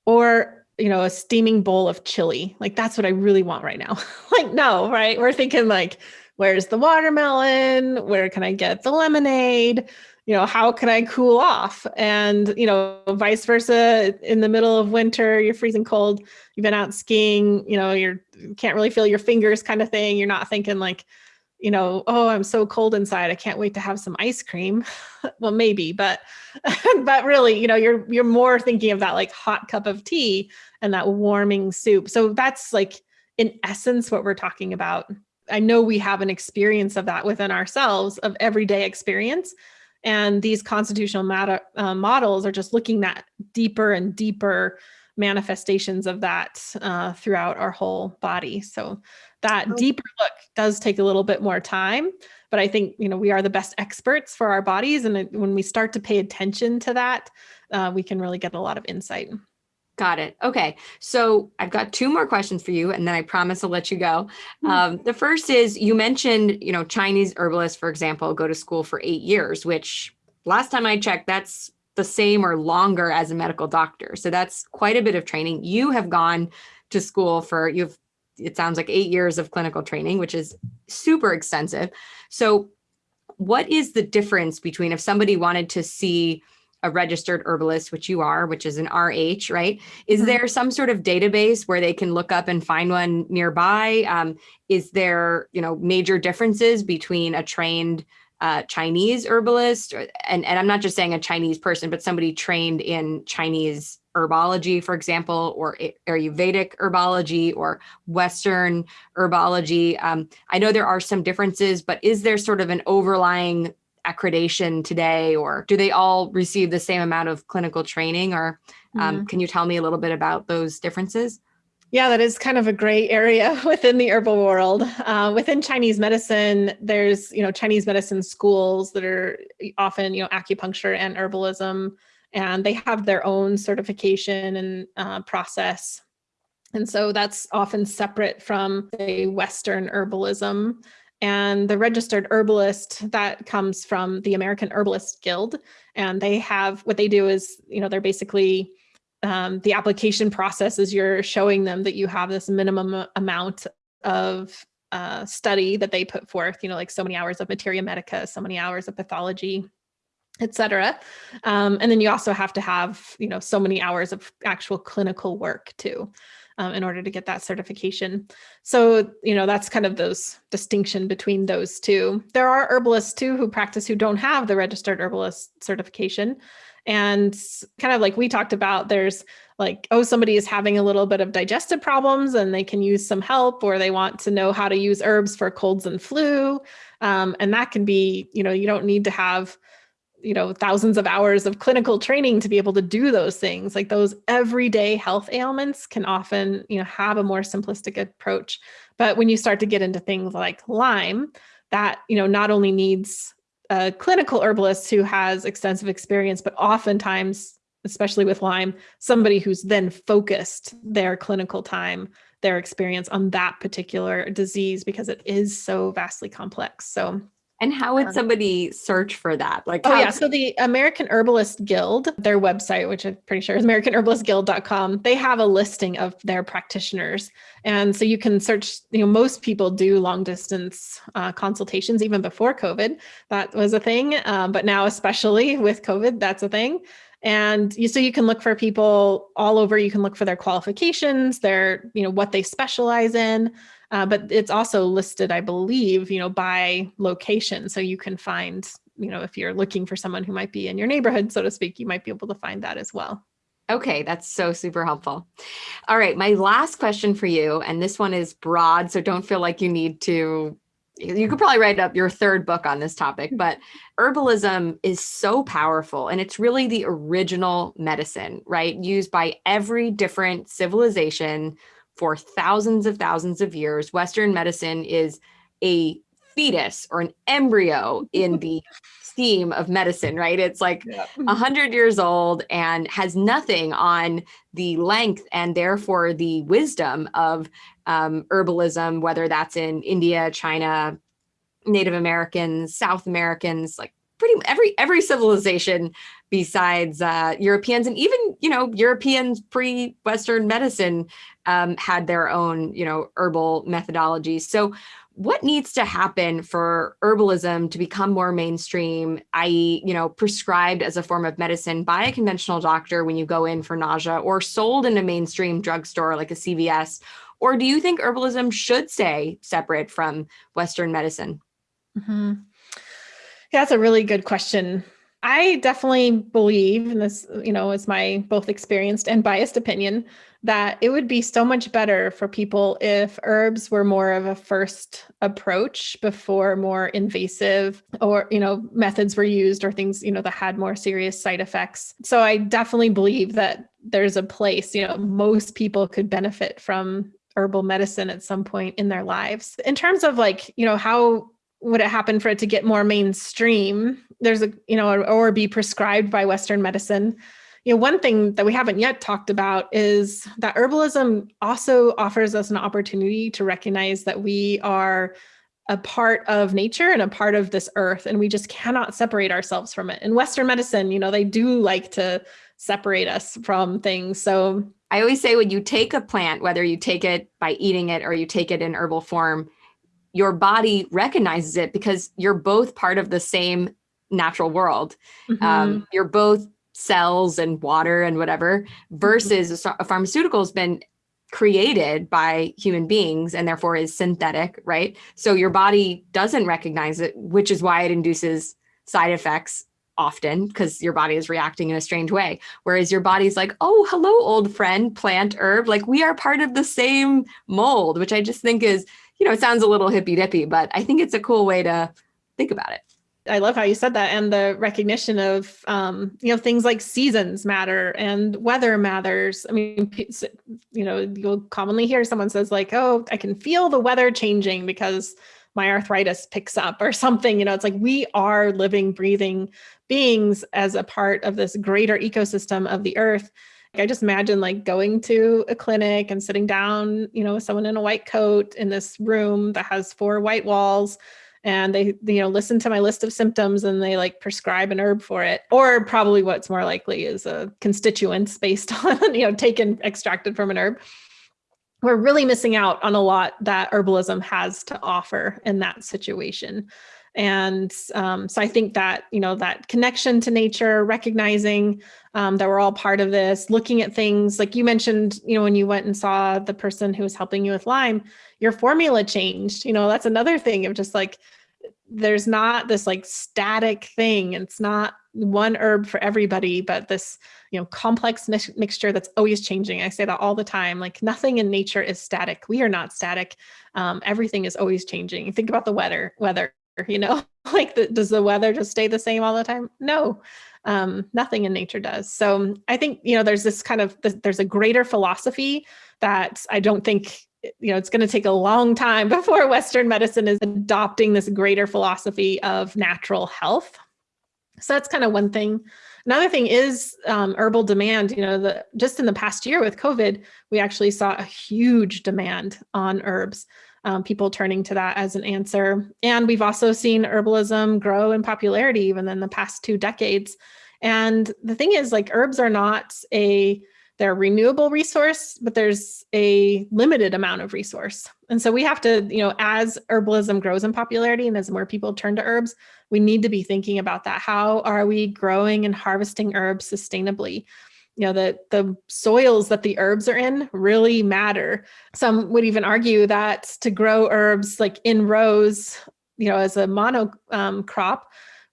or, you know, a steaming bowl of chili. Like, that's what I really want right now. like, no, right? We're thinking like, where's the watermelon? Where can I get the lemonade? you know, how can I cool off? And, you know, vice versa in the middle of winter, you're freezing cold, you've been out skiing, you know, you're can't really feel your fingers kind of thing. You're not thinking like, you know, oh, I'm so cold inside. I can't wait to have some ice cream. well, maybe, but but really, you know, you're you're more thinking of that like hot cup of tea and that warming soup. So that's like in essence what we're talking about. I know we have an experience of that within ourselves of everyday experience. And these constitutional matter, uh, models are just looking at deeper and deeper manifestations of that uh, throughout our whole body. So that oh. deeper look does take a little bit more time, but I think, you know, we are the best experts for our bodies. And when we start to pay attention to that, uh, we can really get a lot of insight. Got it. Okay. So I've got two more questions for you, and then I promise I'll let you go. Hmm. Um, the first is you mentioned, you know, Chinese herbalists, for example, go to school for eight years, which last time I checked, that's the same or longer as a medical doctor. So that's quite a bit of training. You have gone to school for, you've, it sounds like eight years of clinical training, which is super extensive. So what is the difference between if somebody wanted to see a registered herbalist, which you are, which is an RH, right? Is mm -hmm. there some sort of database where they can look up and find one nearby? Um, is there, you know, major differences between a trained uh, Chinese herbalist, and, and I'm not just saying a Chinese person, but somebody trained in Chinese herbology, for example, or Ayurvedic herbology or Western herbology. Um, I know there are some differences, but is there sort of an overlying accreditation today, or do they all receive the same amount of clinical training? Or um, mm -hmm. can you tell me a little bit about those differences? Yeah, that is kind of a gray area within the herbal world. Uh, within Chinese medicine, there's you know Chinese medicine schools that are often you know acupuncture and herbalism, and they have their own certification and uh, process. And so that's often separate from the Western herbalism. And the registered herbalist that comes from the American Herbalist Guild, and they have what they do is you know they're basically um, the application process is you're showing them that you have this minimum amount of uh, study that they put forth, you know, like so many hours of materia medica, so many hours of pathology, etc. Um, and then you also have to have, you know, so many hours of actual clinical work too. Um, in order to get that certification. So, you know, that's kind of those distinction between those two. There are herbalists too who practice who don't have the registered herbalist certification. And kind of like we talked about, there's like, oh, somebody is having a little bit of digestive problems and they can use some help, or they want to know how to use herbs for colds and flu. Um, and that can be, you know, you don't need to have, you know, thousands of hours of clinical training to be able to do those things. Like those everyday health ailments can often, you know, have a more simplistic approach. But when you start to get into things like Lyme, that, you know, not only needs a clinical herbalist who has extensive experience, but oftentimes, especially with Lyme, somebody who's then focused their clinical time, their experience on that particular disease because it is so vastly complex. So and how would somebody search for that? Like, oh yeah, so the American Herbalist Guild, their website, which I'm pretty sure is AmericanHerbalistGuild.com, they have a listing of their practitioners, and so you can search. You know, most people do long distance uh, consultations even before COVID. That was a thing, uh, but now especially with COVID, that's a thing. And you, so you can look for people all over. You can look for their qualifications, their you know what they specialize in. Uh, but it's also listed, I believe, you know, by location. So you can find, you know, if you're looking for someone who might be in your neighborhood, so to speak, you might be able to find that as well. Okay, that's so super helpful. All right, my last question for you, and this one is broad, so don't feel like you need to, you could probably write up your third book on this topic, but herbalism is so powerful and it's really the original medicine, right? Used by every different civilization, for thousands of thousands of years. Western medicine is a fetus or an embryo in the theme of medicine, right? It's like a yeah. hundred years old and has nothing on the length and therefore the wisdom of um, herbalism, whether that's in India, China, Native Americans, South Americans, like pretty every every civilization besides uh, Europeans and even you know Europeans pre-Western medicine um, had their own you know herbal methodologies. So what needs to happen for herbalism to become more mainstream i.e you know prescribed as a form of medicine by a conventional doctor when you go in for nausea or sold in a mainstream drugstore like a cvs or do you think herbalism should stay separate from western medicine mm-hmm. yeah, that's a really good question I definitely believe, and this, you know, is my both experienced and biased opinion, that it would be so much better for people if herbs were more of a first approach before more invasive or, you know, methods were used or things, you know, that had more serious side effects. So I definitely believe that there's a place, you know, most people could benefit from herbal medicine at some point in their lives. In terms of like, you know, how would it happen for it to get more mainstream? There's a, you know, or, be prescribed by Western medicine. You know, one thing that we haven't yet talked about is that herbalism also offers us an opportunity to recognize that we are a part of nature and a part of this earth and we just cannot separate ourselves from it in western medicine you know they do like to separate us from things so i always say when you take a plant whether you take it by eating it or you take it in herbal form your body recognizes it because you're both part of the same natural world. Mm-hmm. Um, you're both cells and water and whatever, versus mm-hmm. a, a pharmaceutical has been created by human beings and therefore is synthetic, right? So your body doesn't recognize it, which is why it induces side effects often because your body is reacting in a strange way. Whereas your body's like, oh, hello, old friend, plant herb. Like we are part of the same mold, which I just think is you know, it sounds a little hippy dippy, but I think it's a cool way to think about it. I love how you said that and the recognition of um, you know things like seasons matter and weather matters. I mean, you know, you'll commonly hear someone says like, "Oh, I can feel the weather changing because my arthritis picks up or something." You know, it's like we are living, breathing beings as a part of this greater ecosystem of the earth I just imagine like going to a clinic and sitting down, you know, with someone in a white coat in this room that has four white walls and they you know listen to my list of symptoms and they like prescribe an herb for it. Or probably what's more likely is a constituents based on you know taken extracted from an herb. We're really missing out on a lot that herbalism has to offer in that situation and um, so I think that, you know, that connection to nature, recognizing um, that we're all part of this, looking at things like you mentioned, you know, when you went and saw the person who was helping you with Lyme, your formula changed. You know, that's another thing of just like, there's not this like static thing. It's not one herb for everybody, but this, you know, complex mi mixture that's always changing. I say that all the time. Like nothing in nature is static. We are not static. Um, everything is always changing. Think about the weather. Weather you know like the, does the weather just stay the same all the time? No um, nothing in nature does. So i think you know there's this kind of there's a greater philosophy that i don't think you know it's going to take a long time before western medicine is adopting this greater philosophy of natural health. So that's kind of one thing. Another thing is um, herbal demand. You know the just in the past year with covid we actually saw a huge demand on herbs um, people turning to that as an answer. And we've also seen herbalism grow in popularity even in the past two decades. And the thing is like herbs are not a, they're a renewable resource, but there's a limited amount of resource. And so we have to, you know, as herbalism grows in popularity and as more people turn to herbs, we need to be thinking about that. How are we growing and harvesting herbs sustainably? You know the the soils that the herbs are in really matter. Some would even argue that to grow herbs like in rows you know as a mono um, crop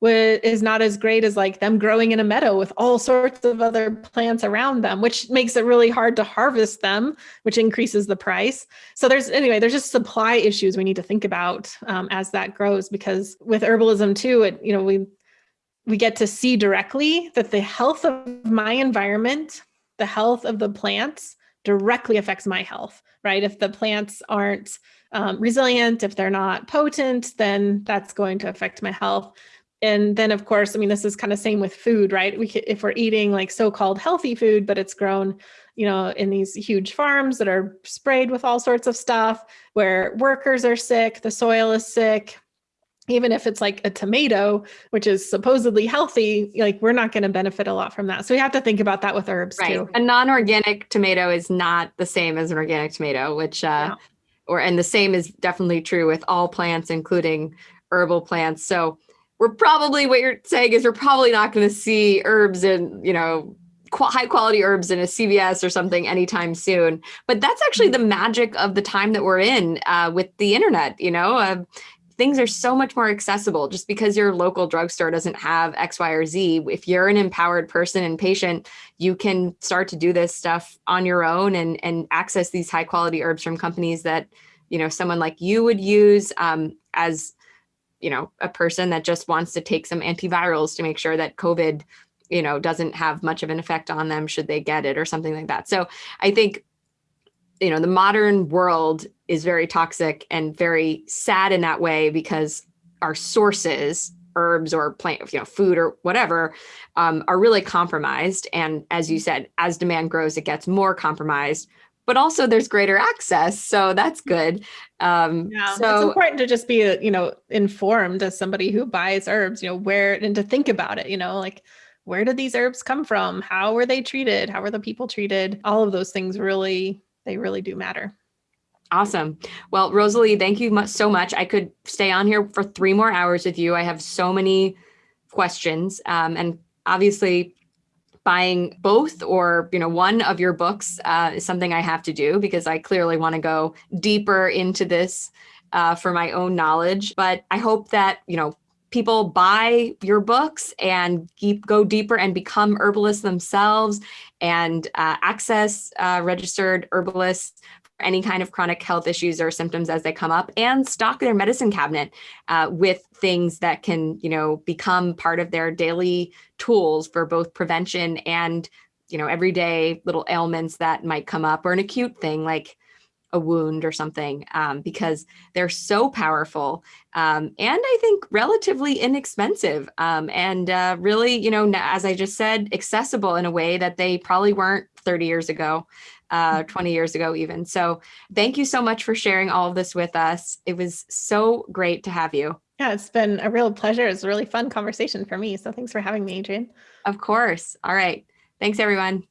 is not as great as like them growing in a meadow with all sorts of other plants around them which makes it really hard to harvest them which increases the price. So there's anyway there's just supply issues we need to think about um, as that grows because with herbalism too it you know we we get to see directly that the health of my environment, the health of the plants directly affects my health, right? If the plants aren't um, resilient, if they're not potent, then that's going to affect my health. And then of course, I mean, this is kind of same with food, right? We if we're eating like so-called healthy food, but it's grown, you know, in these huge farms that are sprayed with all sorts of stuff where workers are sick, the soil is sick, even if it's like a tomato, which is supposedly healthy, like we're not going to benefit a lot from that. So we have to think about that with herbs right. too. A non-organic tomato is not the same as an organic tomato, which uh, or and the same is definitely true with all plants, including herbal plants. So we're probably what you're saying is we're probably not going to see herbs and you know qu- high quality herbs in a CVS or something anytime soon. But that's actually the magic of the time that we're in uh, with the internet. You know, uh, things are so much more accessible just because your local drugstore doesn't have X, Y, or Z. If you're an empowered person and patient, you can start to do this stuff on your own and, and access these high quality herbs from companies that, you know, someone like you would use um, as, you know, a person that just wants to take some antivirals to make sure that COVID, you know, doesn't have much of an effect on them should they get it or something like that. So I think you know the modern world is very toxic and very sad in that way because our sources herbs or plant you know food or whatever um, are really compromised. And as you said as demand grows it gets more compromised but also there's greater access so that's good. Um yeah so it's important to just be you know informed as somebody who buys herbs you know where and to think about it you know like where did these herbs come from? How were they treated? How were the people treated? All of those things really they really do matter. Awesome. Well, Rosalee, thank you much, so much. I could stay on here for three more hours with you. I have so many questions. Um, and obviously, buying both or you know one of your books uh, is something I have to do because I clearly want to go deeper into this uh, for my own knowledge. But I hope that you know people buy your books and keep go deeper and become herbalists themselves and uh, access uh, registered herbalists for any kind of chronic health issues or symptoms as they come up and stock their medicine cabinet uh, with things that can you know become part of their daily tools for both prevention and you know everyday little ailments that might come up or an acute thing like a wound or something um, because they're so powerful um, and I think relatively inexpensive um, and uh, really, you know, as I just said, accessible in a way that they probably weren't 30 years ago, uh, mm-hmm. 20 years ago, even. So thank you so much for sharing all of this with us. It was so great to have you. Yeah, it's been a real pleasure. It's a really fun conversation for me. So thanks for having me, Adrienne. Of course. All right. Thanks, everyone.